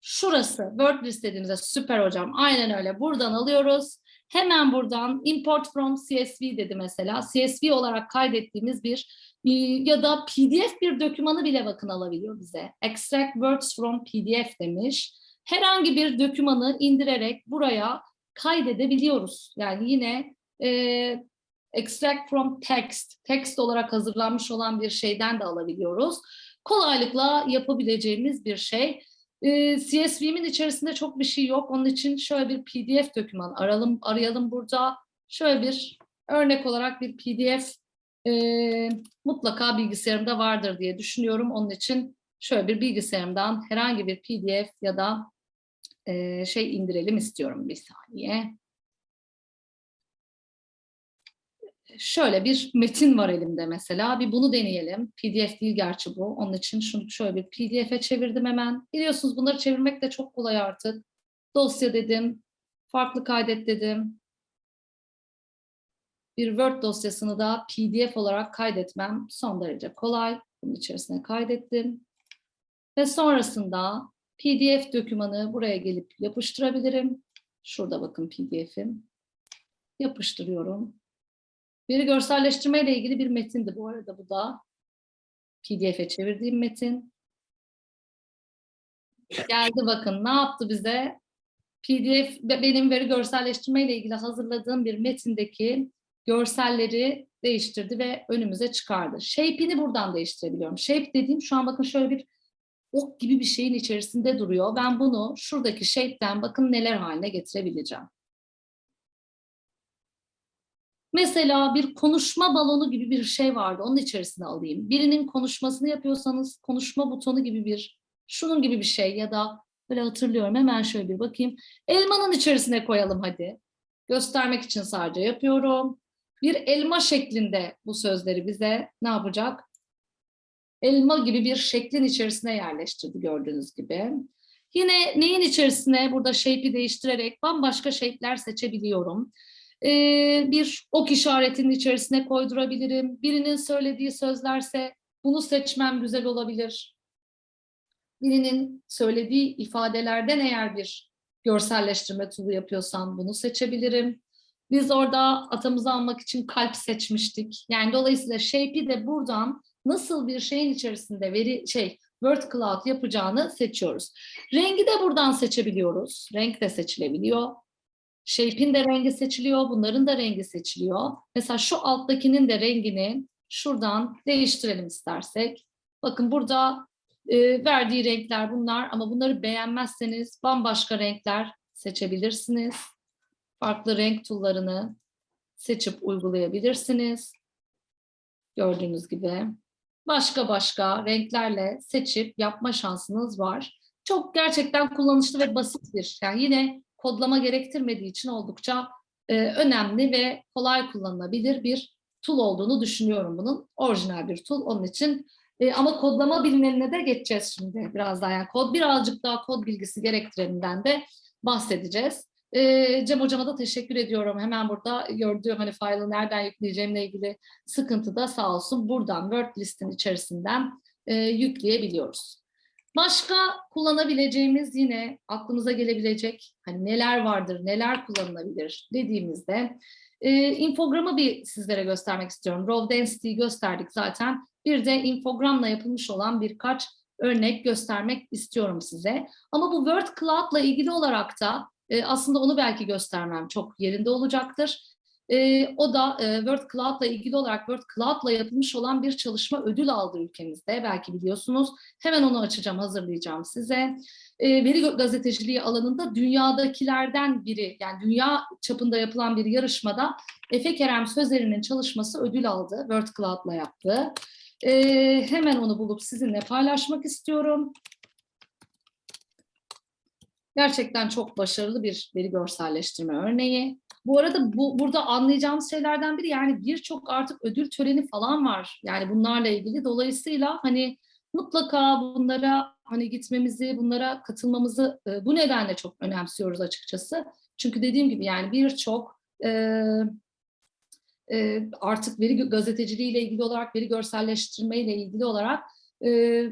Şurası Word list dediğimizde süper hocam. Aynen öyle. Buradan alıyoruz. Hemen buradan import from CSV dedi mesela. CSV olarak kaydettiğimiz bir e, ya da PDF bir dokümanı bile bakın alabiliyor bize. Extract words from PDF demiş. Herhangi bir dokümanı indirerek buraya kaydedebiliyoruz. Yani yine e, extract from text, text olarak hazırlanmış olan bir şeyden de alabiliyoruz. Kolaylıkla yapabileceğimiz bir şey. CSV'min içerisinde çok bir şey yok. Onun için şöyle bir PDF doküman arayalım, arayalım burada. Şöyle bir örnek olarak bir PDF e, mutlaka bilgisayarımda vardır diye düşünüyorum. Onun için şöyle bir bilgisayarımdan herhangi bir PDF ya da e, şey indirelim istiyorum bir saniye. Şöyle bir metin var elimde mesela. Bir bunu deneyelim. PDF değil gerçi bu. Onun için şunu şöyle bir PDF'e çevirdim hemen. Biliyorsunuz bunları çevirmek de çok kolay artık. Dosya dedim. Farklı kaydet dedim. Bir Word dosyasını da PDF olarak kaydetmem son derece kolay. Bunun içerisine kaydettim. Ve sonrasında PDF dokümanı buraya gelip yapıştırabilirim. Şurada bakın PDF'im. Yapıştırıyorum. Veri görselleştirme ile ilgili bir metindi bu arada bu da. PDF'e çevirdiğim metin. Geldi bakın ne yaptı bize? PDF benim veri görselleştirme ile ilgili hazırladığım bir metindeki görselleri değiştirdi ve önümüze çıkardı. Shape'ini buradan değiştirebiliyorum. Shape dediğim şu an bakın şöyle bir ok gibi bir şeyin içerisinde duruyor. Ben bunu şuradaki shape'den bakın neler haline getirebileceğim. Mesela bir konuşma balonu gibi bir şey vardı. Onun içerisine alayım. Birinin konuşmasını yapıyorsanız konuşma butonu gibi bir, şunun gibi bir şey ya da böyle hatırlıyorum. Hemen şöyle bir bakayım. Elmanın içerisine koyalım hadi. Göstermek için sadece yapıyorum. Bir elma şeklinde bu sözleri bize ne yapacak? Elma gibi bir şeklin içerisine yerleştirdi gördüğünüz gibi. Yine neyin içerisine burada shape'i değiştirerek bambaşka shape'ler seçebiliyorum. Ee, bir ok işaretinin içerisine koydurabilirim. Birinin söylediği sözlerse bunu seçmem güzel olabilir. Birinin söylediği ifadelerden eğer bir görselleştirme tool'u yapıyorsam bunu seçebilirim. Biz orada atamızı almak için kalp seçmiştik. Yani dolayısıyla shape'i de buradan nasıl bir şeyin içerisinde veri şey word cloud yapacağını seçiyoruz. Rengi de buradan seçebiliyoruz. Renk de seçilebiliyor. Shape'in de rengi seçiliyor, bunların da rengi seçiliyor. Mesela şu alttakinin de rengini şuradan değiştirelim istersek. Bakın burada e, verdiği renkler bunlar ama bunları beğenmezseniz bambaşka renkler seçebilirsiniz. Farklı renk tool'larını seçip uygulayabilirsiniz. Gördüğünüz gibi. Başka başka renklerle seçip yapma şansınız var. Çok gerçekten kullanışlı ve basit bir, yani yine kodlama gerektirmediği için oldukça e, önemli ve kolay kullanılabilir bir tool olduğunu düşünüyorum bunun. Orijinal bir tool. Onun için e, ama kodlama bilinenine de geçeceğiz şimdi biraz daha. Yani kod birazcık daha kod bilgisi gerektireninden de bahsedeceğiz. E, Cem hocama da teşekkür ediyorum. Hemen burada gördüğüm hani file'ı nereden yükleyeceğimle ilgili sıkıntı da sağ olsun buradan Word listin içerisinden e, yükleyebiliyoruz. Başka kullanabileceğimiz yine aklımıza gelebilecek hani neler vardır, neler kullanılabilir dediğimizde e, infogramı bir sizlere göstermek istiyorum. Raw Density'yi gösterdik zaten. Bir de infogramla yapılmış olan birkaç örnek göstermek istiyorum size. Ama bu Word Cloud'la ilgili olarak da e, aslında onu belki göstermem çok yerinde olacaktır. E, o da e, Word Cloud'la ilgili olarak Word Cloud'la yapılmış olan bir çalışma ödül aldı ülkemizde. Belki biliyorsunuz. Hemen onu açacağım, hazırlayacağım size. E, veri gazeteciliği alanında dünyadakilerden biri, yani dünya çapında yapılan bir yarışmada Efe Kerem Sözer'in çalışması ödül aldı. Word Cloud'la yaptı. E, hemen onu bulup sizinle paylaşmak istiyorum. Gerçekten çok başarılı bir veri görselleştirme örneği. Bu arada bu burada anlayacağımız şeylerden biri yani birçok artık ödül töreni falan var. Yani bunlarla ilgili dolayısıyla hani mutlaka bunlara hani gitmemizi, bunlara katılmamızı e, bu nedenle çok önemsiyoruz açıkçası. Çünkü dediğim gibi yani birçok e, e, artık veri gazeteciliği ile ilgili olarak, veri görselleştirme ile ilgili olarak e,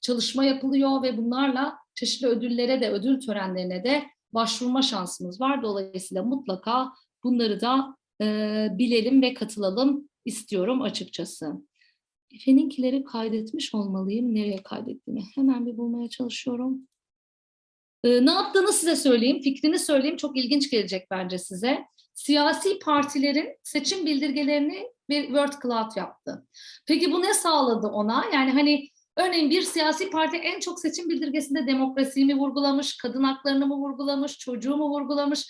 çalışma yapılıyor ve bunlarla çeşitli ödüllere de, ödül törenlerine de başvurma şansımız var. Dolayısıyla mutlaka bunları da e, bilelim ve katılalım istiyorum açıkçası. Efe'ninkileri kaydetmiş olmalıyım. Nereye kaydettiğimi hemen bir bulmaya çalışıyorum. E, ne yaptığını size söyleyeyim, fikrini söyleyeyim. Çok ilginç gelecek bence size. Siyasi partilerin seçim bildirgelerini bir Word Cloud yaptı. Peki bu ne sağladı ona? Yani hani Örneğin bir siyasi parti en çok seçim bildirgesinde demokrasiyi mi vurgulamış, kadın haklarını mı vurgulamış, çocuğu mu vurgulamış?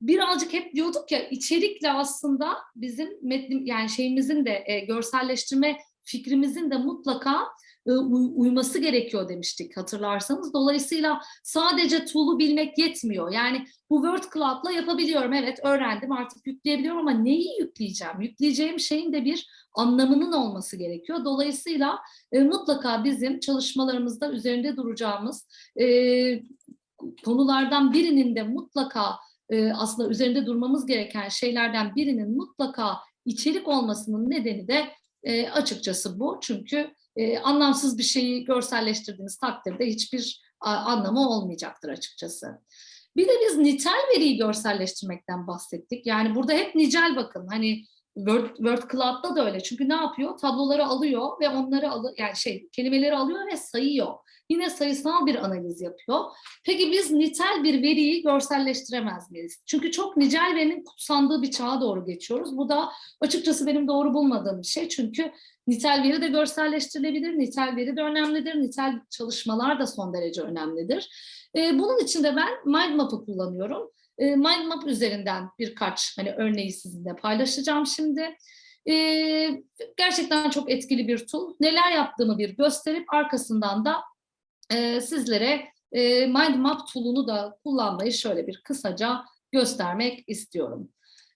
Birazcık hep diyorduk ya içerikle aslında bizim metnim yani şeyimizin de e, görselleştirme fikrimizin de mutlaka uyması gerekiyor demiştik hatırlarsanız. Dolayısıyla sadece tool'u bilmek yetmiyor. Yani bu Word Cloud'la yapabiliyorum. Evet öğrendim artık yükleyebiliyorum ama neyi yükleyeceğim? Yükleyeceğim şeyin de bir anlamının olması gerekiyor. Dolayısıyla e, mutlaka bizim çalışmalarımızda üzerinde duracağımız e, konulardan birinin de mutlaka e, aslında üzerinde durmamız gereken şeylerden birinin mutlaka içerik olmasının nedeni de e, açıkçası bu. Çünkü e, anlamsız bir şeyi görselleştirdiğiniz takdirde hiçbir anlamı olmayacaktır açıkçası. Bir de biz nitel veriyi görselleştirmekten bahsettik. Yani burada hep nicel bakın. Hani Word, Word Cloud'da da öyle. Çünkü ne yapıyor? Tabloları alıyor ve onları alı yani şey kelimeleri alıyor ve sayıyor. Yine sayısal bir analiz yapıyor. Peki biz nitel bir veriyi görselleştiremez miyiz? Çünkü çok nicel verinin kutsandığı bir çağa doğru geçiyoruz. Bu da açıkçası benim doğru bulmadığım bir şey. Çünkü nitel veri de görselleştirilebilir, nitel veri de önemlidir, nitel çalışmalar da son derece önemlidir. Ee, bunun için de ben Mindmap'ı kullanıyorum. Ee, Mindmap üzerinden birkaç hani örneği sizinle paylaşacağım şimdi. Ee, gerçekten çok etkili bir tool. Neler yaptığımı bir gösterip arkasından da e, sizlere e, Mindmap tool'unu da kullanmayı şöyle bir kısaca göstermek istiyorum.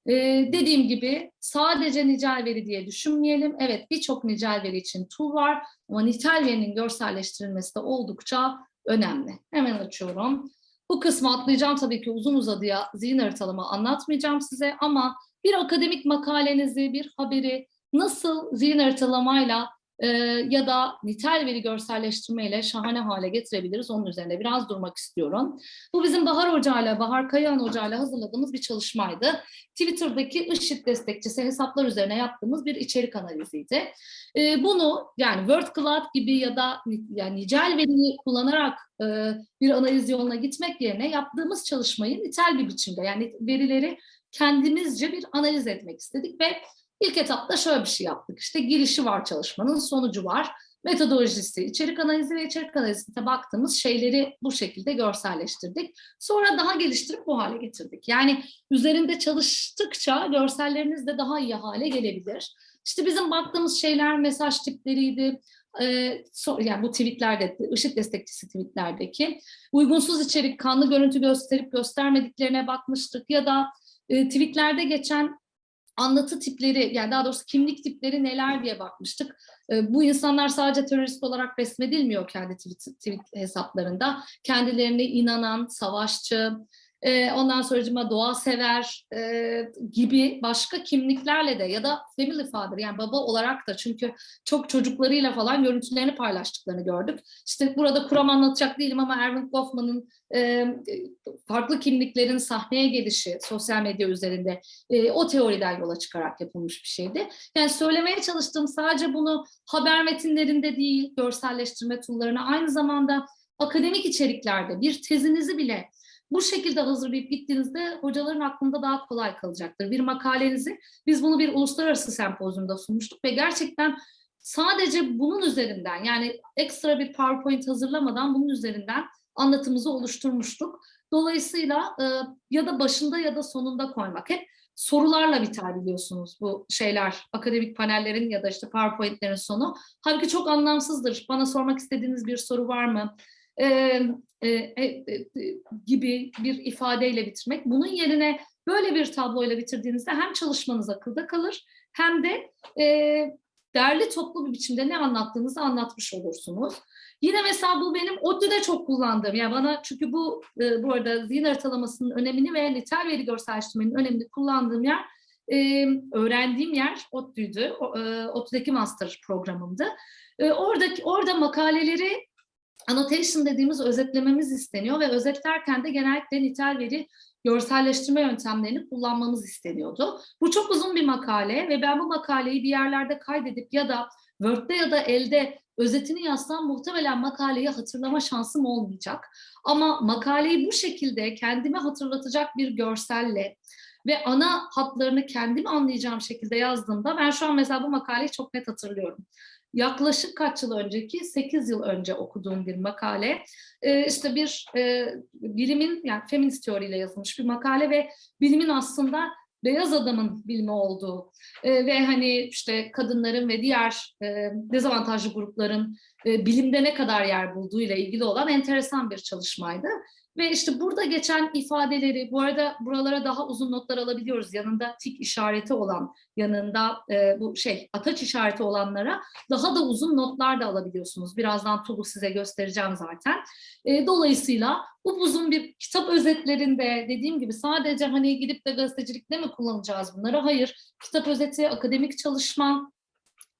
E, dediğim gibi sadece nicel veri diye düşünmeyelim. Evet birçok nicel veri için tool var ama nitel verinin görselleştirilmesi de oldukça önemli. Hemen açıyorum. Bu kısmı atlayacağım tabii ki uzun uzadıya zihin haritalama anlatmayacağım size ama bir akademik makalenizi, bir haberi nasıl zihin haritalamayla e, ya da nitel veri görselleştirme ile şahane hale getirebiliriz. Onun üzerinde biraz durmak istiyorum. Bu bizim Bahar Hoca ile, Bahar Kayahan Hoca ile hazırladığımız bir çalışmaydı. Twitter'daki IŞİD destekçisi hesaplar üzerine yaptığımız bir içerik analiziydi. E, bunu yani Word Cloud gibi ya da ni- yani nicel veriyi kullanarak e, bir analiz yoluna gitmek yerine yaptığımız çalışmayı nitel bir biçimde yani verileri kendimizce bir analiz etmek istedik ve ilk etapta şöyle bir şey yaptık. İşte girişi var çalışmanın, sonucu var, metodolojisi, içerik analizi ve içerik analizine baktığımız şeyleri bu şekilde görselleştirdik. Sonra daha geliştirip bu hale getirdik. Yani üzerinde çalıştıkça görselleriniz de daha iyi hale gelebilir. İşte bizim baktığımız şeyler mesaj tipleriydi, yani bu tweetlerde, IŞİD destekçisi tweetlerdeki uygunsuz içerik, kanlı görüntü gösterip göstermediklerine bakmıştık ya da tweetlerde geçen anlatı tipleri, yani daha doğrusu kimlik tipleri neler diye bakmıştık. E, bu insanlar sadece terörist olarak resmedilmiyor kendi tweet, tweet hesaplarında. Kendilerine inanan, savaşçı, e, ondan sonracıma doğa sever e, gibi başka kimliklerle de ya da family father yani baba olarak da çünkü çok çocuklarıyla falan görüntülerini paylaştıklarını gördük. İşte burada kuram anlatacak değilim ama Erwin Goffman'ın e, farklı kimliklerin sahneye gelişi sosyal medya üzerinde e, o teoriden yola çıkarak yapılmış bir şeydi. Yani söylemeye çalıştığım sadece bunu haber metinlerinde değil, görselleştirme tool'larına aynı zamanda akademik içeriklerde bir tezinizi bile bu şekilde hazırlayıp gittiğinizde hocaların aklında daha kolay kalacaktır. Bir makalenizi, biz bunu bir uluslararası sempozyumda sunmuştuk ve gerçekten sadece bunun üzerinden yani ekstra bir PowerPoint hazırlamadan bunun üzerinden anlatımızı oluşturmuştuk. Dolayısıyla e, ya da başında ya da sonunda koymak. Hep sorularla biter biliyorsunuz bu şeyler, akademik panellerin ya da işte PowerPoint'lerin sonu. Halbuki çok anlamsızdır. Bana sormak istediğiniz bir soru var mı? E, e, e, gibi bir ifadeyle bitirmek. Bunun yerine böyle bir tabloyla bitirdiğinizde hem çalışmanız akılda kalır hem de e, derli toplu bir biçimde ne anlattığınızı anlatmış olursunuz. Yine mesela bu benim ODTÜ'de çok kullandığım, yani bana çünkü bu e, bu arada zihin haritalamasının önemini ve nitel veri görselleştirmenin önemini kullandığım yer, e, öğrendiğim yer ODTÜ'ydü. E, ODTÜ'deki master programımdı. E, oradaki orada makaleleri annotation dediğimiz özetlememiz isteniyor ve özetlerken de genellikle nitel veri görselleştirme yöntemlerini kullanmamız isteniyordu. Bu çok uzun bir makale ve ben bu makaleyi bir yerlerde kaydedip ya da Word'de ya da elde özetini yazsam muhtemelen makaleyi hatırlama şansım olmayacak. Ama makaleyi bu şekilde kendime hatırlatacak bir görselle ve ana hatlarını kendim anlayacağım şekilde yazdığımda ben şu an mesela bu makaleyi çok net hatırlıyorum yaklaşık kaç yıl önceki, 8 yıl önce okuduğum bir makale. Ee, işte bir e, bilimin, yani feminist teoriyle yazılmış bir makale ve bilimin aslında beyaz adamın bilimi olduğu e, ve hani işte kadınların ve diğer e, dezavantajlı grupların bilimde ne kadar yer bulduğu ile ilgili olan enteresan bir çalışmaydı. Ve işte burada geçen ifadeleri, bu arada buralara daha uzun notlar alabiliyoruz. Yanında tik işareti olan, yanında e, bu şey ataç işareti olanlara daha da uzun notlar da alabiliyorsunuz. Birazdan Tulu size göstereceğim zaten. E, dolayısıyla bu uzun bir kitap özetlerinde dediğim gibi sadece hani gidip de gazetecilikte mi kullanacağız bunları? Hayır. Kitap özeti, akademik çalışma,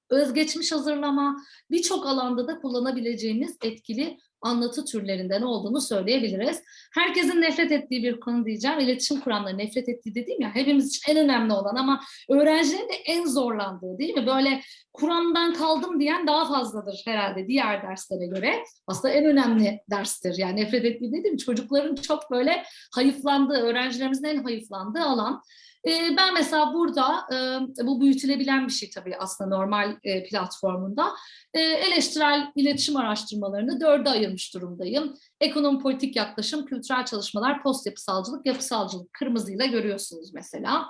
özgeçmiş hazırlama birçok alanda da kullanabileceğiniz etkili anlatı türlerinden olduğunu söyleyebiliriz. Herkesin nefret ettiği bir konu diyeceğim. İletişim kuramları nefret ettiği dediğim ya hepimiz için en önemli olan ama öğrencilerin de en zorlandığı değil mi? Böyle kuramdan kaldım diyen daha fazladır herhalde diğer derslere göre. Aslında en önemli derstir. Yani nefret ettiği dediğim çocukların çok böyle hayıflandığı, öğrencilerimizin en hayıflandığı alan. Ee, Ben mesela burada, e, bu büyütülebilen bir şey tabii aslında normal e, platformunda, e, eleştirel iletişim araştırmalarını dörde ayırmış durumdayım. Ekonomi politik yaklaşım, kültürel çalışmalar, post yapısalcılık, yapısalcılık kırmızıyla görüyorsunuz mesela.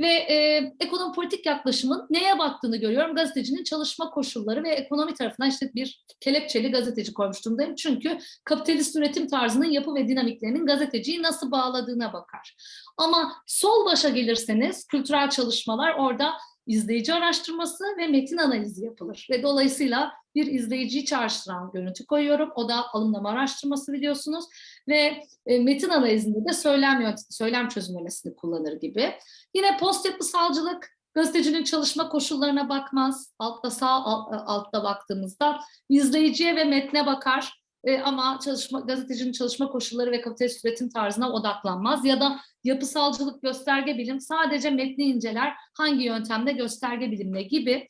Ve e, ekonomi politik yaklaşımın neye baktığını görüyorum. Gazetecinin çalışma koşulları ve ekonomi tarafından işte bir kelepçeli gazeteci koymuş durumdayım. Çünkü kapitalist üretim tarzının yapı ve dinamiklerinin gazeteciyi nasıl bağladığına bakar. Ama sol başa gelirseniz kültürel çalışmalar orada izleyici araştırması ve metin analizi yapılır. Ve dolayısıyla bir izleyiciyi çağrıştıran görüntü koyuyorum. O da alımlama araştırması biliyorsunuz. Ve e, metin analizinde de söylem, söylem çözümlemesini kullanır gibi. Yine post yapısalcılık Gazetecinin çalışma koşullarına bakmaz. Altta sağ al- altta baktığımızda izleyiciye ve metne bakar. E, ama çalışma gazetecinin çalışma koşulları ve kapitalist üretim tarzına odaklanmaz ya da yapısalcılık, gösterge bilim sadece metni inceler, hangi yöntemde gösterge bilimle gibi.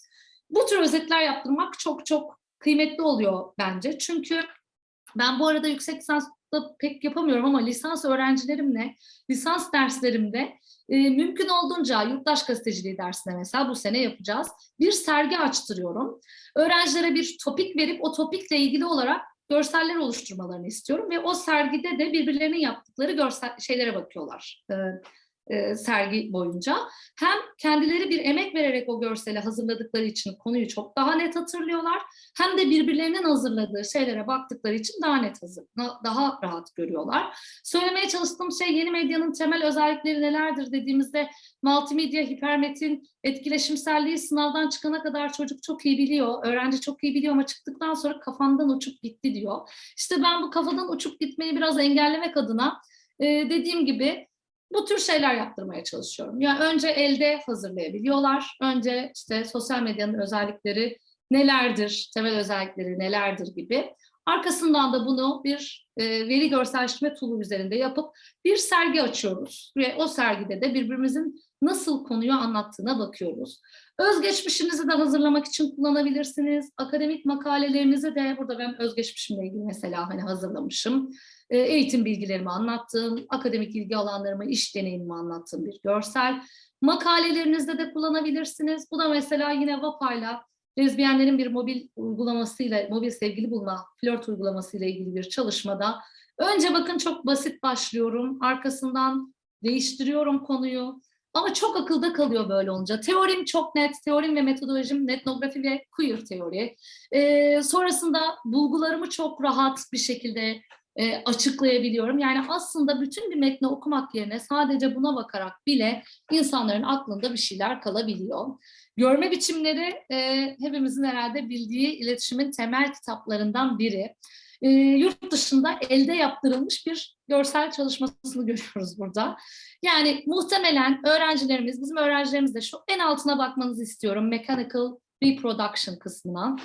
Bu tür özetler yaptırmak çok çok kıymetli oluyor bence. Çünkü ben bu arada yüksek lisansta pek yapamıyorum ama lisans öğrencilerimle, lisans derslerimde e, mümkün olduğunca yurttaş gazeteciliği dersine mesela bu sene yapacağız. Bir sergi açtırıyorum. Öğrencilere bir topik verip o topikle ilgili olarak görseller oluşturmalarını istiyorum ve o sergide de birbirlerinin yaptıkları görsel şeylere bakıyorlar. E, e, sergi boyunca. Hem kendileri bir emek vererek o görseli hazırladıkları için konuyu çok daha net hatırlıyorlar hem de birbirlerinin hazırladığı şeylere baktıkları için daha net hazır, daha rahat görüyorlar. Söylemeye çalıştığım şey yeni medyanın temel özellikleri nelerdir dediğimizde multimedya, hipermetin, etkileşimselliği sınavdan çıkana kadar çocuk çok iyi biliyor, öğrenci çok iyi biliyor ama çıktıktan sonra kafamdan uçup gitti diyor. İşte ben bu kafadan uçup gitmeyi biraz engellemek adına e, dediğim gibi bu tür şeyler yaptırmaya çalışıyorum. Yani önce elde hazırlayabiliyorlar. Önce işte sosyal medyanın özellikleri nelerdir, temel özellikleri nelerdir gibi. Arkasından da bunu bir e, veri görselleştirme tool'u üzerinde yapıp bir sergi açıyoruz. Ve o sergide de birbirimizin nasıl konuyu anlattığına bakıyoruz. Özgeçmişinizi de hazırlamak için kullanabilirsiniz. Akademik makalelerinizi de burada ben özgeçmişimle ilgili mesela hani hazırlamışım. E, eğitim bilgilerimi anlattığım, akademik ilgi alanlarımı, iş deneyimimi anlattığım bir görsel. Makalelerinizde de kullanabilirsiniz. Bu da mesela yine VAPA'yla lezbiyenlerin bir mobil uygulamasıyla, mobil sevgili bulma, flört uygulamasıyla ilgili bir çalışmada. Önce bakın çok basit başlıyorum, arkasından değiştiriyorum konuyu. Ama çok akılda kalıyor böyle olunca. Teorim çok net, teorim ve metodolojim etnografi ve queer teori. Ee, sonrasında bulgularımı çok rahat bir şekilde e, açıklayabiliyorum. Yani aslında bütün bir metni okumak yerine sadece buna bakarak bile insanların aklında bir şeyler kalabiliyor. Görme biçimleri e, hepimizin herhalde bildiği iletişimin temel kitaplarından biri. E, yurt dışında elde yaptırılmış bir görsel çalışmasını görüyoruz burada. Yani muhtemelen öğrencilerimiz, bizim öğrencilerimiz de şu en altına bakmanızı istiyorum. Mechanical Reproduction kısmına.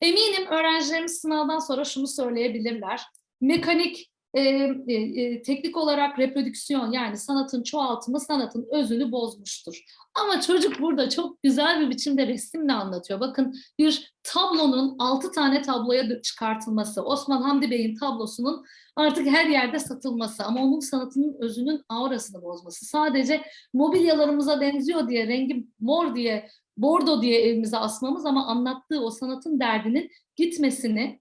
Eminim öğrencilerimiz sınavdan sonra şunu söyleyebilirler. Mekanik e, e, e, teknik olarak reprodüksiyon yani sanatın çoğaltımı sanatın özünü bozmuştur. Ama çocuk burada çok güzel bir biçimde resimle anlatıyor. Bakın bir tablonun altı tane tabloya çıkartılması, Osman Hamdi Bey'in tablosunun artık her yerde satılması ama onun sanatının özünün aurasını bozması. Sadece mobilyalarımıza benziyor diye, rengi mor diye, bordo diye evimize asmamız ama anlattığı o sanatın derdinin gitmesini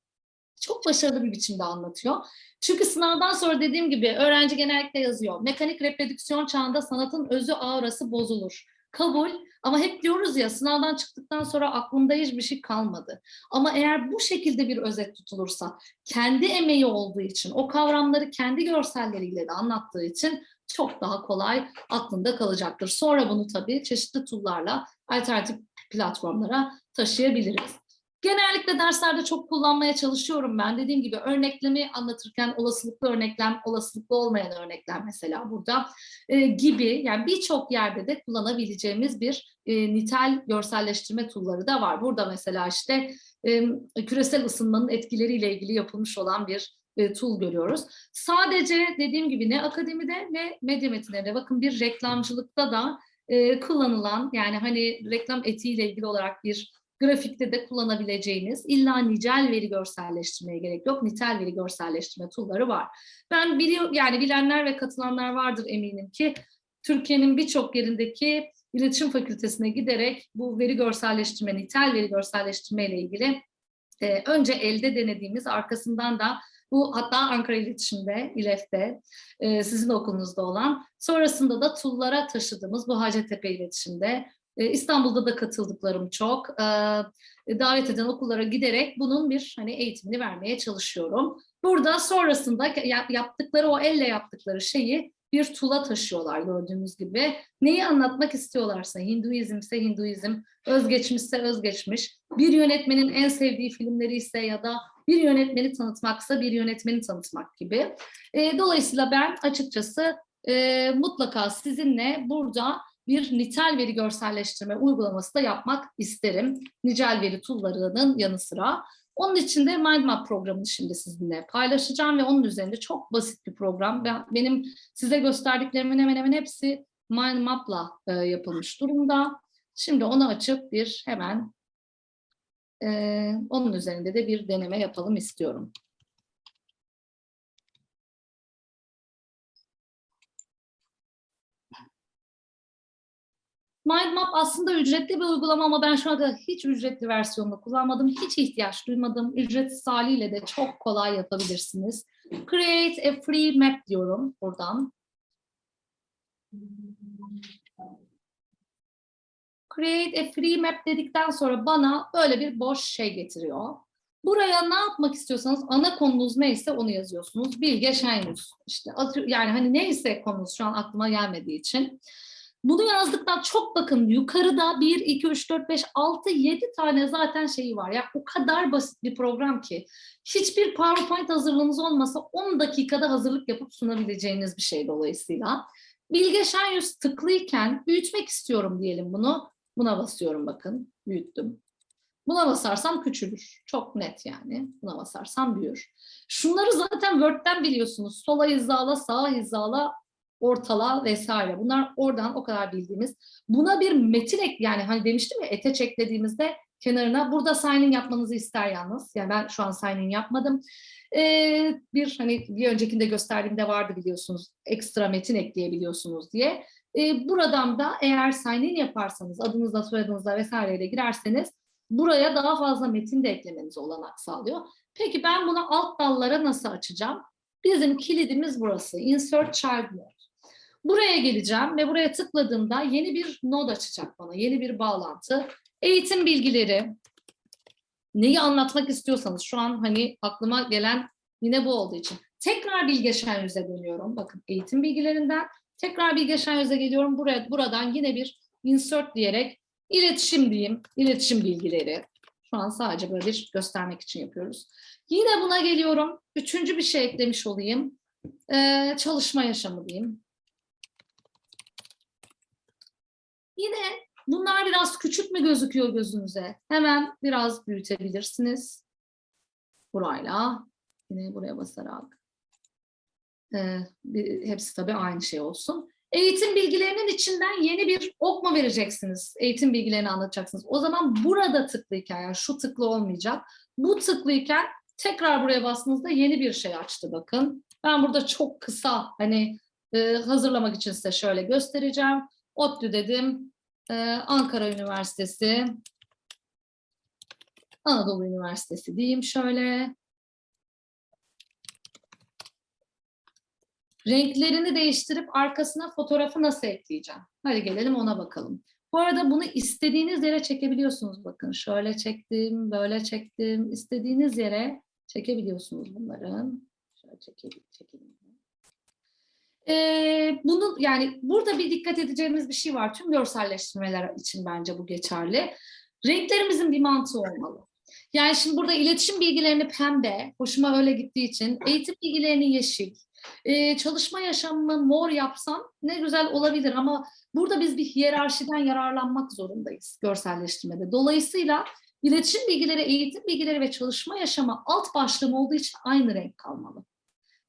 çok başarılı bir biçimde anlatıyor. Çünkü sınavdan sonra dediğim gibi öğrenci genellikle yazıyor. Mekanik reprodüksiyon çağında sanatın özü aurası bozulur. Kabul ama hep diyoruz ya sınavdan çıktıktan sonra aklımda hiçbir şey kalmadı. Ama eğer bu şekilde bir özet tutulursa kendi emeği olduğu için o kavramları kendi görselleriyle de anlattığı için çok daha kolay aklında kalacaktır. Sonra bunu tabii çeşitli tool'larla alternatif platformlara taşıyabiliriz. Genellikle derslerde çok kullanmaya çalışıyorum ben. Dediğim gibi örneklemi anlatırken olasılıklı örneklem, olasılıklı olmayan örneklem mesela burada e, gibi yani birçok yerde de kullanabileceğimiz bir e, nitel görselleştirme tool'ları da var. Burada mesela işte e, küresel ısınmanın etkileriyle ilgili yapılmış olan bir e, tool görüyoruz. Sadece dediğim gibi ne akademide ne medya metinlerinde bakın bir reklamcılıkta da e, kullanılan yani hani reklam etiğiyle ilgili olarak bir grafikte de kullanabileceğiniz illa nicel veri görselleştirmeye gerek yok. Nitel veri görselleştirme tool'ları var. Ben biliyor yani bilenler ve katılanlar vardır eminim ki Türkiye'nin birçok yerindeki iletişim fakültesine giderek bu veri görselleştirme, nitel veri görselleştirme ile ilgili e, önce elde denediğimiz arkasından da bu hatta Ankara İletişim'de, İLEF'te, e, sizin okulunuzda olan, sonrasında da TUL'lara taşıdığımız bu Hacettepe İletişim'de, İstanbul'da da katıldıklarım çok. E, davet eden okullara giderek bunun bir hani eğitimini vermeye çalışıyorum. Burada sonrasında yaptıkları o elle yaptıkları şeyi bir tula taşıyorlar gördüğünüz gibi. Neyi anlatmak istiyorlarsa, Hinduizmse Hinduizm, özgeçmişse özgeçmiş, bir yönetmenin en sevdiği filmleri ise ya da bir yönetmeni tanıtmaksa bir yönetmeni tanıtmak gibi. E, dolayısıyla ben açıkçası e, mutlaka sizinle burada bir nitel veri görselleştirme uygulaması da yapmak isterim. Nicel veri tool'larının yanı sıra. Onun için de MindMap programını şimdi sizinle paylaşacağım ve onun üzerinde çok basit bir program. Ben, benim size gösterdiklerimin hemen hemen hepsi MindMap'la e, yapılmış durumda. Şimdi onu açıp bir hemen e, onun üzerinde de bir deneme yapalım istiyorum. MindMap aslında ücretli bir uygulama ama ben şu anda hiç ücretli versiyonunu kullanmadım. Hiç ihtiyaç duymadım. Ücretsiz haliyle de çok kolay yapabilirsiniz. Create a free map diyorum buradan. Create a free map dedikten sonra bana böyle bir boş şey getiriyor. Buraya ne yapmak istiyorsanız ana konunuz neyse onu yazıyorsunuz. Bilge Şenyüz. İşte yani hani neyse konunuz şu an aklıma gelmediği için. Bunu yazdıktan çok bakın yukarıda 1, 2, 3, 4, 5, 6, 7 tane zaten şeyi var. Ya o kadar basit bir program ki hiçbir PowerPoint hazırlığınız olmasa 10 dakikada hazırlık yapıp sunabileceğiniz bir şey dolayısıyla. Bilge Şenyüz tıklıyken büyütmek istiyorum diyelim bunu. Buna basıyorum bakın büyüttüm. Buna basarsam küçülür. Çok net yani. Buna basarsam büyür. Şunları zaten Word'den biliyorsunuz. Sola hizala, sağa hizala, ortala vesaire. Bunlar oradan o kadar bildiğimiz. Buna bir metin ek yani hani demiştim ya ete eklediğimizde kenarına burada sign in yapmanızı ister yalnız. Yani ben şu an sign in yapmadım. Ee, bir hani bir öncekinde gösterdiğimde vardı biliyorsunuz ekstra metin ekleyebiliyorsunuz diye. Ee, buradan da eğer sign in yaparsanız adınızla soyadınızla vesaireyle girerseniz buraya daha fazla metin de eklemenize olanak sağlıyor. Peki ben bunu alt dallara nasıl açacağım? Bizim kilidimiz burası. Insert Child Mode. Buraya geleceğim ve buraya tıkladığımda yeni bir node açacak bana. Yeni bir bağlantı. Eğitim bilgileri. Neyi anlatmak istiyorsanız şu an hani aklıma gelen yine bu olduğu için. Tekrar Bilge Şenyüz'e dönüyorum. Bakın eğitim bilgilerinden tekrar Bilge Şenyüz'e geliyorum. Buraya, buradan yine bir insert diyerek iletişim diyeyim. İletişim bilgileri. Şu an sadece böyle bir göstermek için yapıyoruz. Yine buna geliyorum. Üçüncü bir şey eklemiş olayım. Ee, çalışma yaşamı diyeyim. Yine bunlar biraz küçük mü gözüküyor gözünüze? Hemen biraz büyütebilirsiniz. Burayla. Yine buraya basarak. Ee, hepsi tabii aynı şey olsun. Eğitim bilgilerinin içinden yeni bir ok mu vereceksiniz? Eğitim bilgilerini anlatacaksınız. O zaman burada tıklıyken, yani şu tıklı olmayacak. Bu tıklıyken tekrar buraya bastığınızda yeni bir şey açtı bakın. Ben burada çok kısa hani e, hazırlamak için size şöyle göstereceğim. ODTÜ dedim. Ee, Ankara Üniversitesi. Anadolu Üniversitesi diyeyim şöyle. Renklerini değiştirip arkasına fotoğrafı nasıl ekleyeceğim? Hadi gelelim ona bakalım. Bu arada bunu istediğiniz yere çekebiliyorsunuz. Bakın şöyle çektim, böyle çektim. İstediğiniz yere çekebiliyorsunuz bunların. Şöyle çekelim, çekelim. Ee, bunu yani burada bir dikkat edeceğimiz bir şey var. Tüm görselleştirmeler için bence bu geçerli. Renklerimizin bir mantığı olmalı. Yani şimdi burada iletişim bilgilerini pembe, hoşuma öyle gittiği için, eğitim bilgilerini yeşil, ee, çalışma yaşamını mor yapsam ne güzel olabilir ama burada biz bir hiyerarşiden yararlanmak zorundayız görselleştirmede. Dolayısıyla iletişim bilgileri, eğitim bilgileri ve çalışma yaşamı alt başlığım olduğu için aynı renk kalmalı.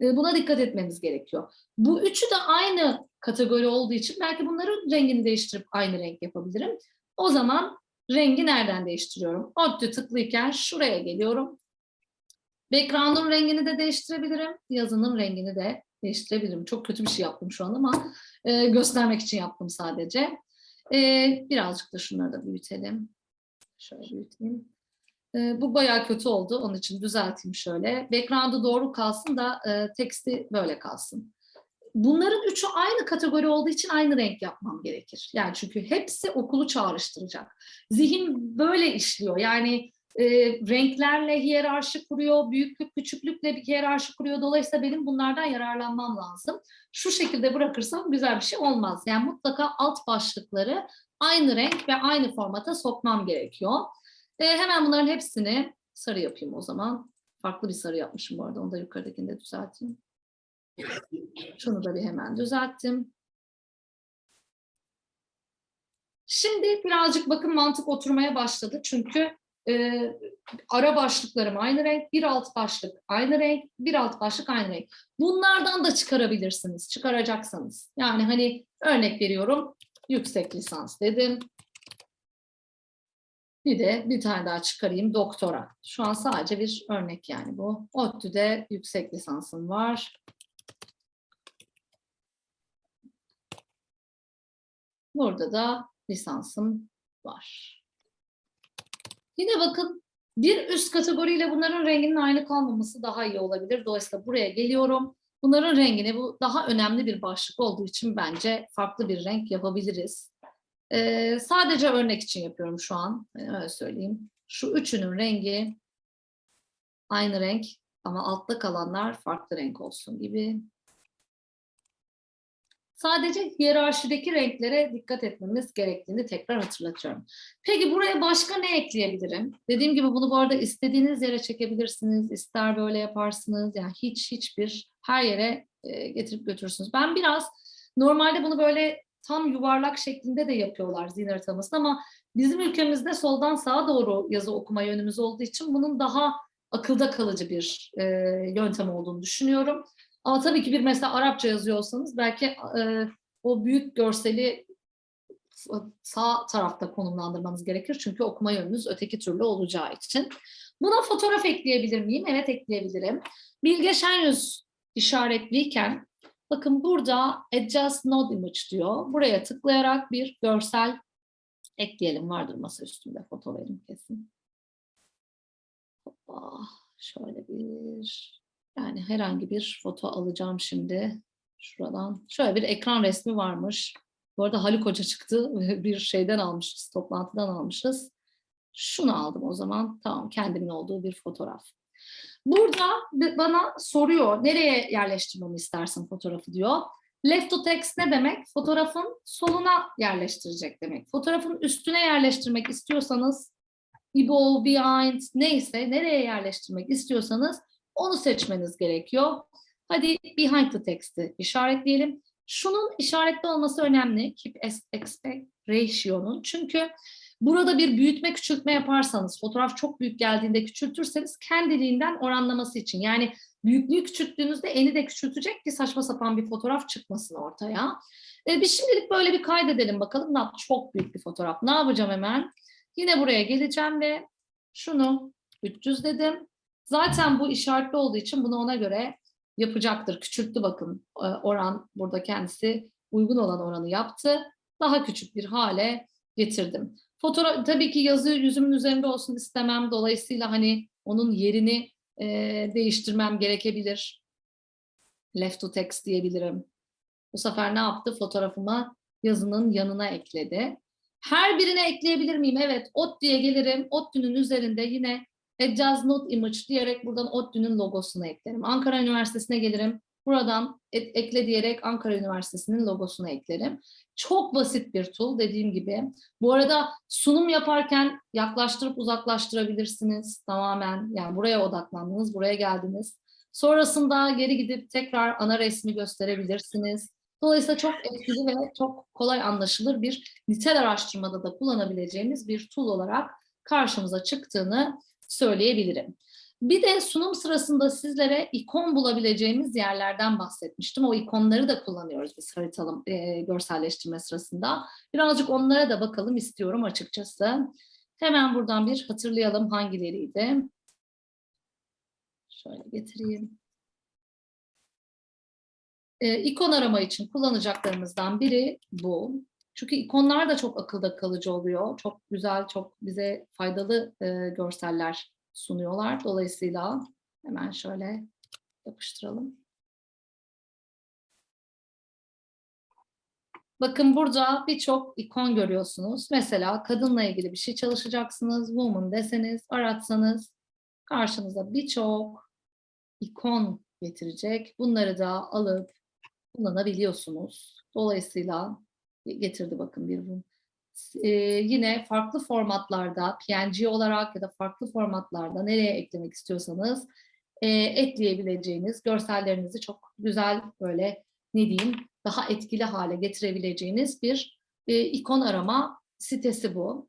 Ee, buna dikkat etmemiz gerekiyor. Bu üçü de aynı kategori olduğu için belki bunların rengini değiştirip aynı renk yapabilirim. O zaman rengi nereden değiştiriyorum? ODTÜ tıklıyken şuraya geliyorum. Background'un rengini de değiştirebilirim. Yazının rengini de değiştirebilirim. Çok kötü bir şey yaptım şu an ama e, göstermek için yaptım sadece. E, birazcık da şunları da büyütelim. Şöyle büyüteyim. E, bu bayağı kötü oldu. Onun için düzelteyim şöyle. Background'u doğru kalsın da e, teksti böyle kalsın. Bunların üçü aynı kategori olduğu için aynı renk yapmam gerekir. Yani çünkü hepsi okulu çağrıştıracak. Zihin böyle işliyor. Yani e, renklerle hiyerarşi kuruyor, büyüklük küçüklükle bir hiyerarşi kuruyor. Dolayısıyla benim bunlardan yararlanmam lazım. Şu şekilde bırakırsam güzel bir şey olmaz. Yani mutlaka alt başlıkları aynı renk ve aynı formata sokmam gerekiyor. E, hemen bunların hepsini sarı yapayım o zaman. Farklı bir sarı yapmışım bu arada. Onu da yukarıdakini de düzelteyim. Şunu da bir hemen düzelttim. Şimdi birazcık bakın mantık oturmaya başladı. Çünkü e, ara başlıklarım aynı renk, bir alt başlık aynı renk, bir alt başlık aynı renk. Bunlardan da çıkarabilirsiniz, çıkaracaksanız. Yani hani örnek veriyorum, yüksek lisans dedim. Bir de bir tane daha çıkarayım, doktora. Şu an sadece bir örnek yani bu. ODTÜ'de yüksek lisansım var. Burada da lisansım var. Yine bakın bir üst kategoriyle bunların renginin aynı kalmaması daha iyi olabilir. Dolayısıyla buraya geliyorum. Bunların rengini bu daha önemli bir başlık olduğu için bence farklı bir renk yapabiliriz. Ee, sadece örnek için yapıyorum şu an. Ee, öyle söyleyeyim. Şu üçünün rengi aynı renk ama altta kalanlar farklı renk olsun gibi. Sadece hiyerarşideki renklere dikkat etmemiz gerektiğini tekrar hatırlatıyorum. Peki buraya başka ne ekleyebilirim? Dediğim gibi bunu bu arada istediğiniz yere çekebilirsiniz. İster böyle yaparsınız. Yani hiç hiçbir her yere e, getirip götürürsünüz. Ben biraz normalde bunu böyle tam yuvarlak şeklinde de yapıyorlar zihin haritamasını ama bizim ülkemizde soldan sağa doğru yazı okuma yönümüz olduğu için bunun daha akılda kalıcı bir e, yöntem olduğunu düşünüyorum. Ama tabii ki bir mesela Arapça yazıyorsanız belki e, o büyük görseli sağ tarafta konumlandırmanız gerekir. Çünkü okuma yönünüz öteki türlü olacağı için. Buna fotoğraf ekleyebilir miyim? Evet ekleyebilirim. Bilge Şenyüz işaretliyken bakın burada Adjust Node Image diyor. Buraya tıklayarak bir görsel ekleyelim. Vardır masa üstünde foto verin kesin. Hoppa, şöyle bir yani herhangi bir foto alacağım şimdi. Şuradan. Şöyle bir ekran resmi varmış. Bu arada Haluk Hoca çıktı. Bir şeyden almışız, toplantıdan almışız. Şunu aldım o zaman. Tamam, kendimin olduğu bir fotoğraf. Burada bana soruyor, nereye yerleştirmemi istersin fotoğrafı diyor. Left to text ne demek? Fotoğrafın soluna yerleştirecek demek. Fotoğrafın üstüne yerleştirmek istiyorsanız, above, behind neyse nereye yerleştirmek istiyorsanız onu seçmeniz gerekiyor. Hadi behind the text'i işaretleyelim. Şunun işaretli olması önemli. Keep aspect ratio'nun. Çünkü burada bir büyütme küçültme yaparsanız, fotoğraf çok büyük geldiğinde küçültürseniz kendiliğinden oranlaması için. Yani büyüklüğü küçülttüğünüzde eni de küçültecek ki saçma sapan bir fotoğraf çıkmasın ortaya. E, biz şimdilik böyle bir kaydedelim bakalım. Ne Çok büyük bir fotoğraf. Ne yapacağım hemen? Yine buraya geleceğim ve şunu 300 dedim. Zaten bu işaretli olduğu için bunu ona göre yapacaktır. Küçülttü bakın e, oran burada kendisi uygun olan oranı yaptı. Daha küçük bir hale getirdim. Fotoğraf tabii ki yazı yüzümün üzerinde olsun istemem. Dolayısıyla hani onun yerini e, değiştirmem gerekebilir. Left to text diyebilirim. Bu sefer ne yaptı? Fotoğrafıma yazının yanına ekledi. Her birine ekleyebilir miyim? Evet, ot diye gelirim. ODTÜ'nün üzerinde yine Adjust Not Image diyerek buradan ODTÜ'nün logosunu eklerim. Ankara Üniversitesi'ne gelirim. Buradan ekle diyerek Ankara Üniversitesi'nin logosunu eklerim. Çok basit bir tool dediğim gibi. Bu arada sunum yaparken yaklaştırıp uzaklaştırabilirsiniz tamamen. Yani buraya odaklandınız, buraya geldiniz. Sonrasında geri gidip tekrar ana resmi gösterebilirsiniz. Dolayısıyla çok etkili ve çok kolay anlaşılır bir nitel araştırmada da kullanabileceğimiz bir tool olarak karşımıza çıktığını söyleyebilirim. Bir de sunum sırasında sizlere ikon bulabileceğimiz yerlerden bahsetmiştim. O ikonları da kullanıyoruz biz haritalım e, görselleştirme sırasında. Birazcık onlara da bakalım istiyorum açıkçası. Hemen buradan bir hatırlayalım hangileriydi. Şöyle getireyim. E, ikon arama için kullanacaklarımızdan biri bu. Çünkü ikonlar da çok akılda kalıcı oluyor. Çok güzel, çok bize faydalı e, görseller sunuyorlar. Dolayısıyla hemen şöyle yapıştıralım. Bakın burada birçok ikon görüyorsunuz. Mesela kadınla ilgili bir şey çalışacaksınız. Woman deseniz, aratsanız karşınıza birçok ikon getirecek. Bunları da alıp kullanabiliyorsunuz. Dolayısıyla getirdi bakın bir Ee, yine farklı formatlarda PNG olarak ya da farklı formatlarda nereye eklemek istiyorsanız e, ekleyebileceğiniz görsellerinizi çok güzel böyle ne diyeyim daha etkili hale getirebileceğiniz bir e, ikon arama sitesi bu.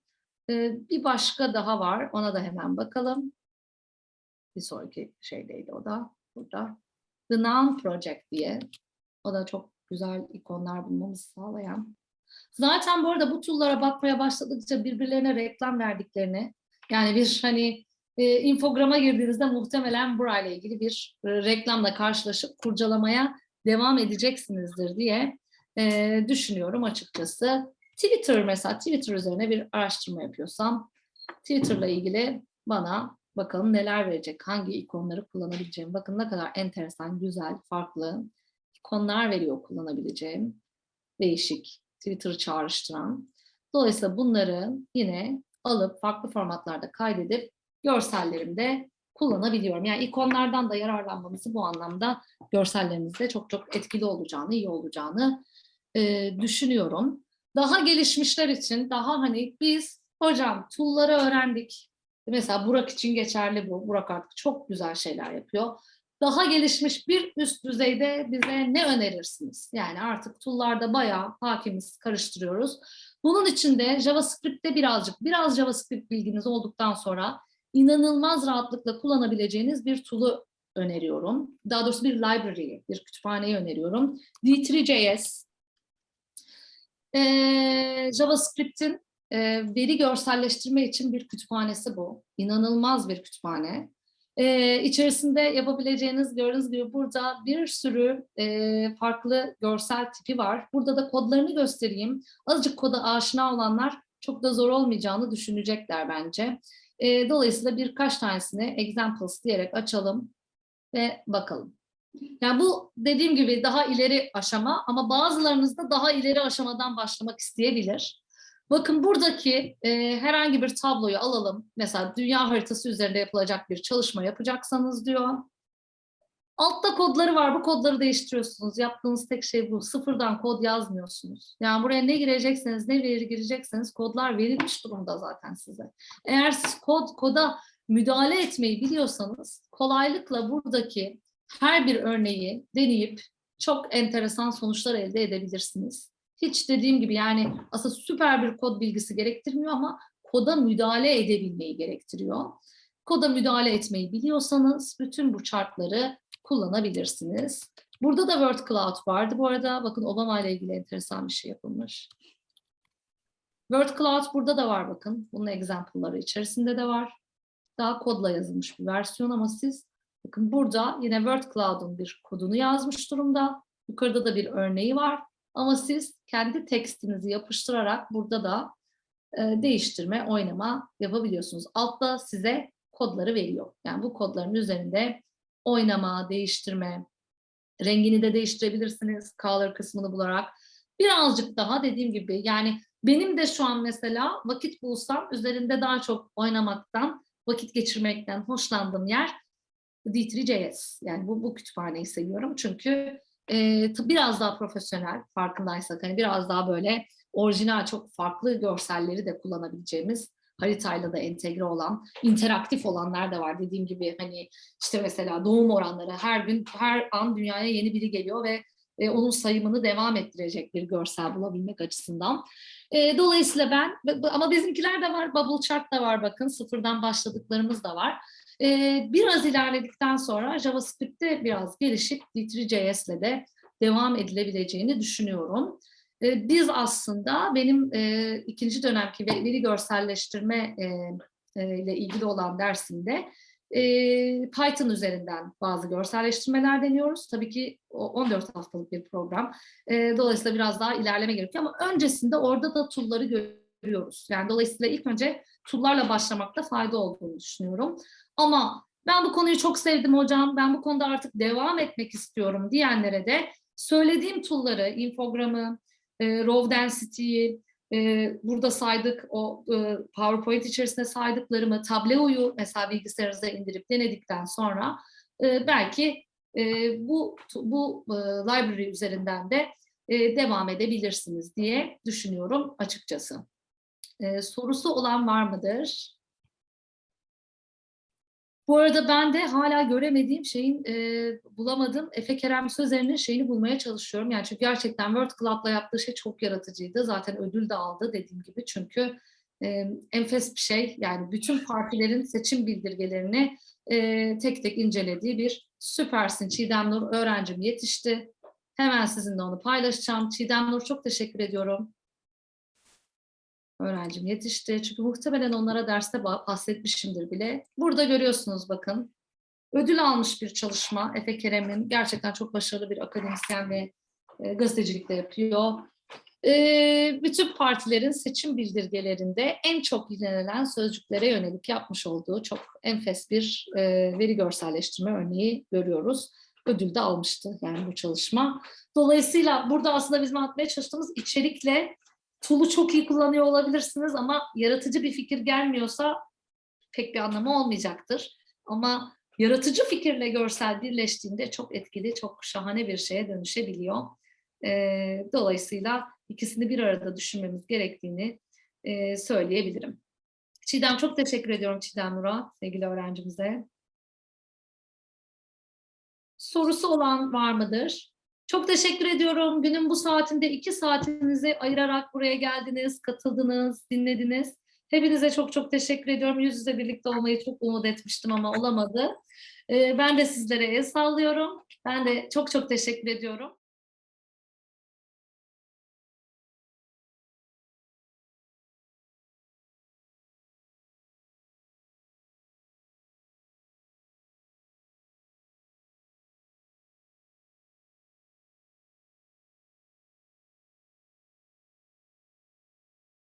Ee, bir başka daha var. Ona da hemen bakalım. Bir sonraki şeydeydi o da burada. The Noun Project diye. O da çok güzel ikonlar bulmamızı sağlayan. Zaten bu arada bu tool'lara bakmaya başladıkça birbirlerine reklam verdiklerini yani bir hani e, infograma girdiğinizde muhtemelen burayla ilgili bir e, reklamla karşılaşıp kurcalamaya devam edeceksinizdir diye e, düşünüyorum açıkçası. Twitter mesela Twitter üzerine bir araştırma yapıyorsam Twitter'la ilgili bana bakalım neler verecek, hangi ikonları kullanabileceğim. Bakın ne kadar enteresan, güzel, farklı ikonlar veriyor kullanabileceğim. Değişik, Twitter'ı çağrıştıran. Dolayısıyla bunları yine alıp farklı formatlarda kaydedip görsellerimde kullanabiliyorum. Yani ikonlardan da yararlanmamızı bu anlamda görsellerinizde çok çok etkili olacağını, iyi olacağını e, düşünüyorum. Daha gelişmişler için daha hani biz hocam tool'ları öğrendik. Mesela Burak için geçerli bu. Burak artık çok güzel şeyler yapıyor. Daha gelişmiş bir üst düzeyde bize ne önerirsiniz? Yani artık tool'larda bayağı hakimiz, karıştırıyoruz. Bunun için de JavaScript'te birazcık, biraz JavaScript bilginiz olduktan sonra inanılmaz rahatlıkla kullanabileceğiniz bir tool'u öneriyorum. Daha doğrusu bir library, bir kütüphaneyi öneriyorum. D3.js. Ee, JavaScript'in e, veri görselleştirme için bir kütüphanesi bu. İnanılmaz bir kütüphane. Ee, içerisinde yapabileceğiniz gördüğünüz gibi burada bir sürü e, farklı görsel tipi var. Burada da kodlarını göstereyim. Azıcık koda aşina olanlar çok da zor olmayacağını düşünecekler bence. E, dolayısıyla birkaç tanesini examples diyerek açalım ve bakalım. Yani bu dediğim gibi daha ileri aşama ama bazılarınız da daha ileri aşamadan başlamak isteyebilir. Bakın buradaki e, herhangi bir tabloyu alalım. Mesela dünya haritası üzerinde yapılacak bir çalışma yapacaksanız diyor. Altta kodları var. Bu kodları değiştiriyorsunuz. Yaptığınız tek şey bu. Sıfırdan kod yazmıyorsunuz. Yani buraya ne girecekseniz, ne veri girecekseniz kodlar verilmiş durumda zaten size. Eğer siz kod koda müdahale etmeyi biliyorsanız kolaylıkla buradaki her bir örneği deneyip çok enteresan sonuçlar elde edebilirsiniz. Hiç dediğim gibi yani aslında süper bir kod bilgisi gerektirmiyor ama koda müdahale edebilmeyi gerektiriyor. Koda müdahale etmeyi biliyorsanız bütün bu chartları kullanabilirsiniz. Burada da Word Cloud vardı. Bu arada bakın Obama ile ilgili enteresan bir şey yapılmış. Word Cloud burada da var bakın. Bunun example'ları içerisinde de var. Daha kodla yazılmış bir versiyon ama siz bakın burada yine Word Cloud'un bir kodunu yazmış durumda. Yukarıda da bir örneği var. Ama siz kendi tekstinizi yapıştırarak burada da e, değiştirme, oynama yapabiliyorsunuz. Altta size kodları veriyor. Yani bu kodların üzerinde oynama, değiştirme, rengini de değiştirebilirsiniz color kısmını bularak. Birazcık daha dediğim gibi yani benim de şu an mesela vakit bulsam üzerinde daha çok oynamaktan, vakit geçirmekten hoşlandığım yer D3.js. Yani bu, bu kütüphaneyi seviyorum çünkü e, biraz daha profesyonel farkındaysak hani biraz daha böyle orijinal çok farklı görselleri de kullanabileceğimiz haritayla da entegre olan, interaktif olanlar da var. Dediğim gibi hani işte mesela doğum oranları her gün, her an dünyaya yeni biri geliyor ve e, onun sayımını devam ettirecek bir görsel bulabilmek açısından. E, dolayısıyla ben, ama bizimkiler de var, bubble chart da var bakın, sıfırdan başladıklarımız da var. E, biraz ilerledikten sonra JavaScript'te biraz gelişip D3.js ile de devam edilebileceğini düşünüyorum. Biz aslında benim e, ikinci dönemki veri görselleştirme e, e, ile ilgili olan dersimde Python üzerinden bazı görselleştirmeler deniyoruz. Tabii ki o 14 haftalık bir program. Dolayısıyla biraz daha ilerleme gerekiyor ama öncesinde orada da tool'ları görüyoruz. Yani dolayısıyla ilk önce tool'larla başlamakta fayda olduğunu düşünüyorum. Ama ben bu konuyu çok sevdim hocam, ben bu konuda artık devam etmek istiyorum diyenlere de söylediğim tool'ları, infogramı, e, raw density'yi, e, burada saydık o e, PowerPoint içerisinde saydıklarımı, Tableau'yu mesela bilgisayarınıza indirip denedikten sonra e, belki e, bu bu e, library üzerinden de e, devam edebilirsiniz diye düşünüyorum açıkçası. E, sorusu olan var mıdır? Bu arada ben de hala göremediğim şeyin, e, bulamadım. Efe Kerem Sözer'in şeyini bulmaya çalışıyorum. Yani çünkü gerçekten World Club'la yaptığı şey çok yaratıcıydı. Zaten ödül de aldı dediğim gibi. Çünkü e, enfes bir şey. Yani bütün partilerin seçim bildirgelerini e, tek tek incelediği bir süpersin. Çiğdem Nur öğrencim yetişti. Hemen sizinle onu paylaşacağım. Çiğdem Nur çok teşekkür ediyorum. Öğrencim yetişti. Çünkü muhtemelen onlara derste ba- bahsetmişimdir bile. Burada görüyorsunuz bakın. Ödül almış bir çalışma. Efe Kerem'in gerçekten çok başarılı bir akademisyen ve e, gazetecilik de yapıyor. E, bütün partilerin seçim bildirgelerinde en çok yinelenen sözcüklere yönelik yapmış olduğu çok enfes bir e, veri görselleştirme örneği görüyoruz. Ödül de almıştı yani bu çalışma. Dolayısıyla burada aslında bizim anlatmaya çalıştığımız içerikle tool'u çok iyi kullanıyor olabilirsiniz ama yaratıcı bir fikir gelmiyorsa pek bir anlamı olmayacaktır. Ama yaratıcı fikirle görsel birleştiğinde çok etkili, çok şahane bir şeye dönüşebiliyor. Dolayısıyla ikisini bir arada düşünmemiz gerektiğini söyleyebilirim. Çiğdem çok teşekkür ediyorum Çiğdem Nur'a, sevgili öğrencimize. Sorusu olan var mıdır? Çok teşekkür ediyorum. Günün bu saatinde iki saatinizi ayırarak buraya geldiniz, katıldınız, dinlediniz. Hepinize çok çok teşekkür ediyorum. Yüz yüze birlikte olmayı çok umut etmiştim ama olamadı. Ee, ben de sizlere el sallıyorum. Ben de çok çok teşekkür ediyorum.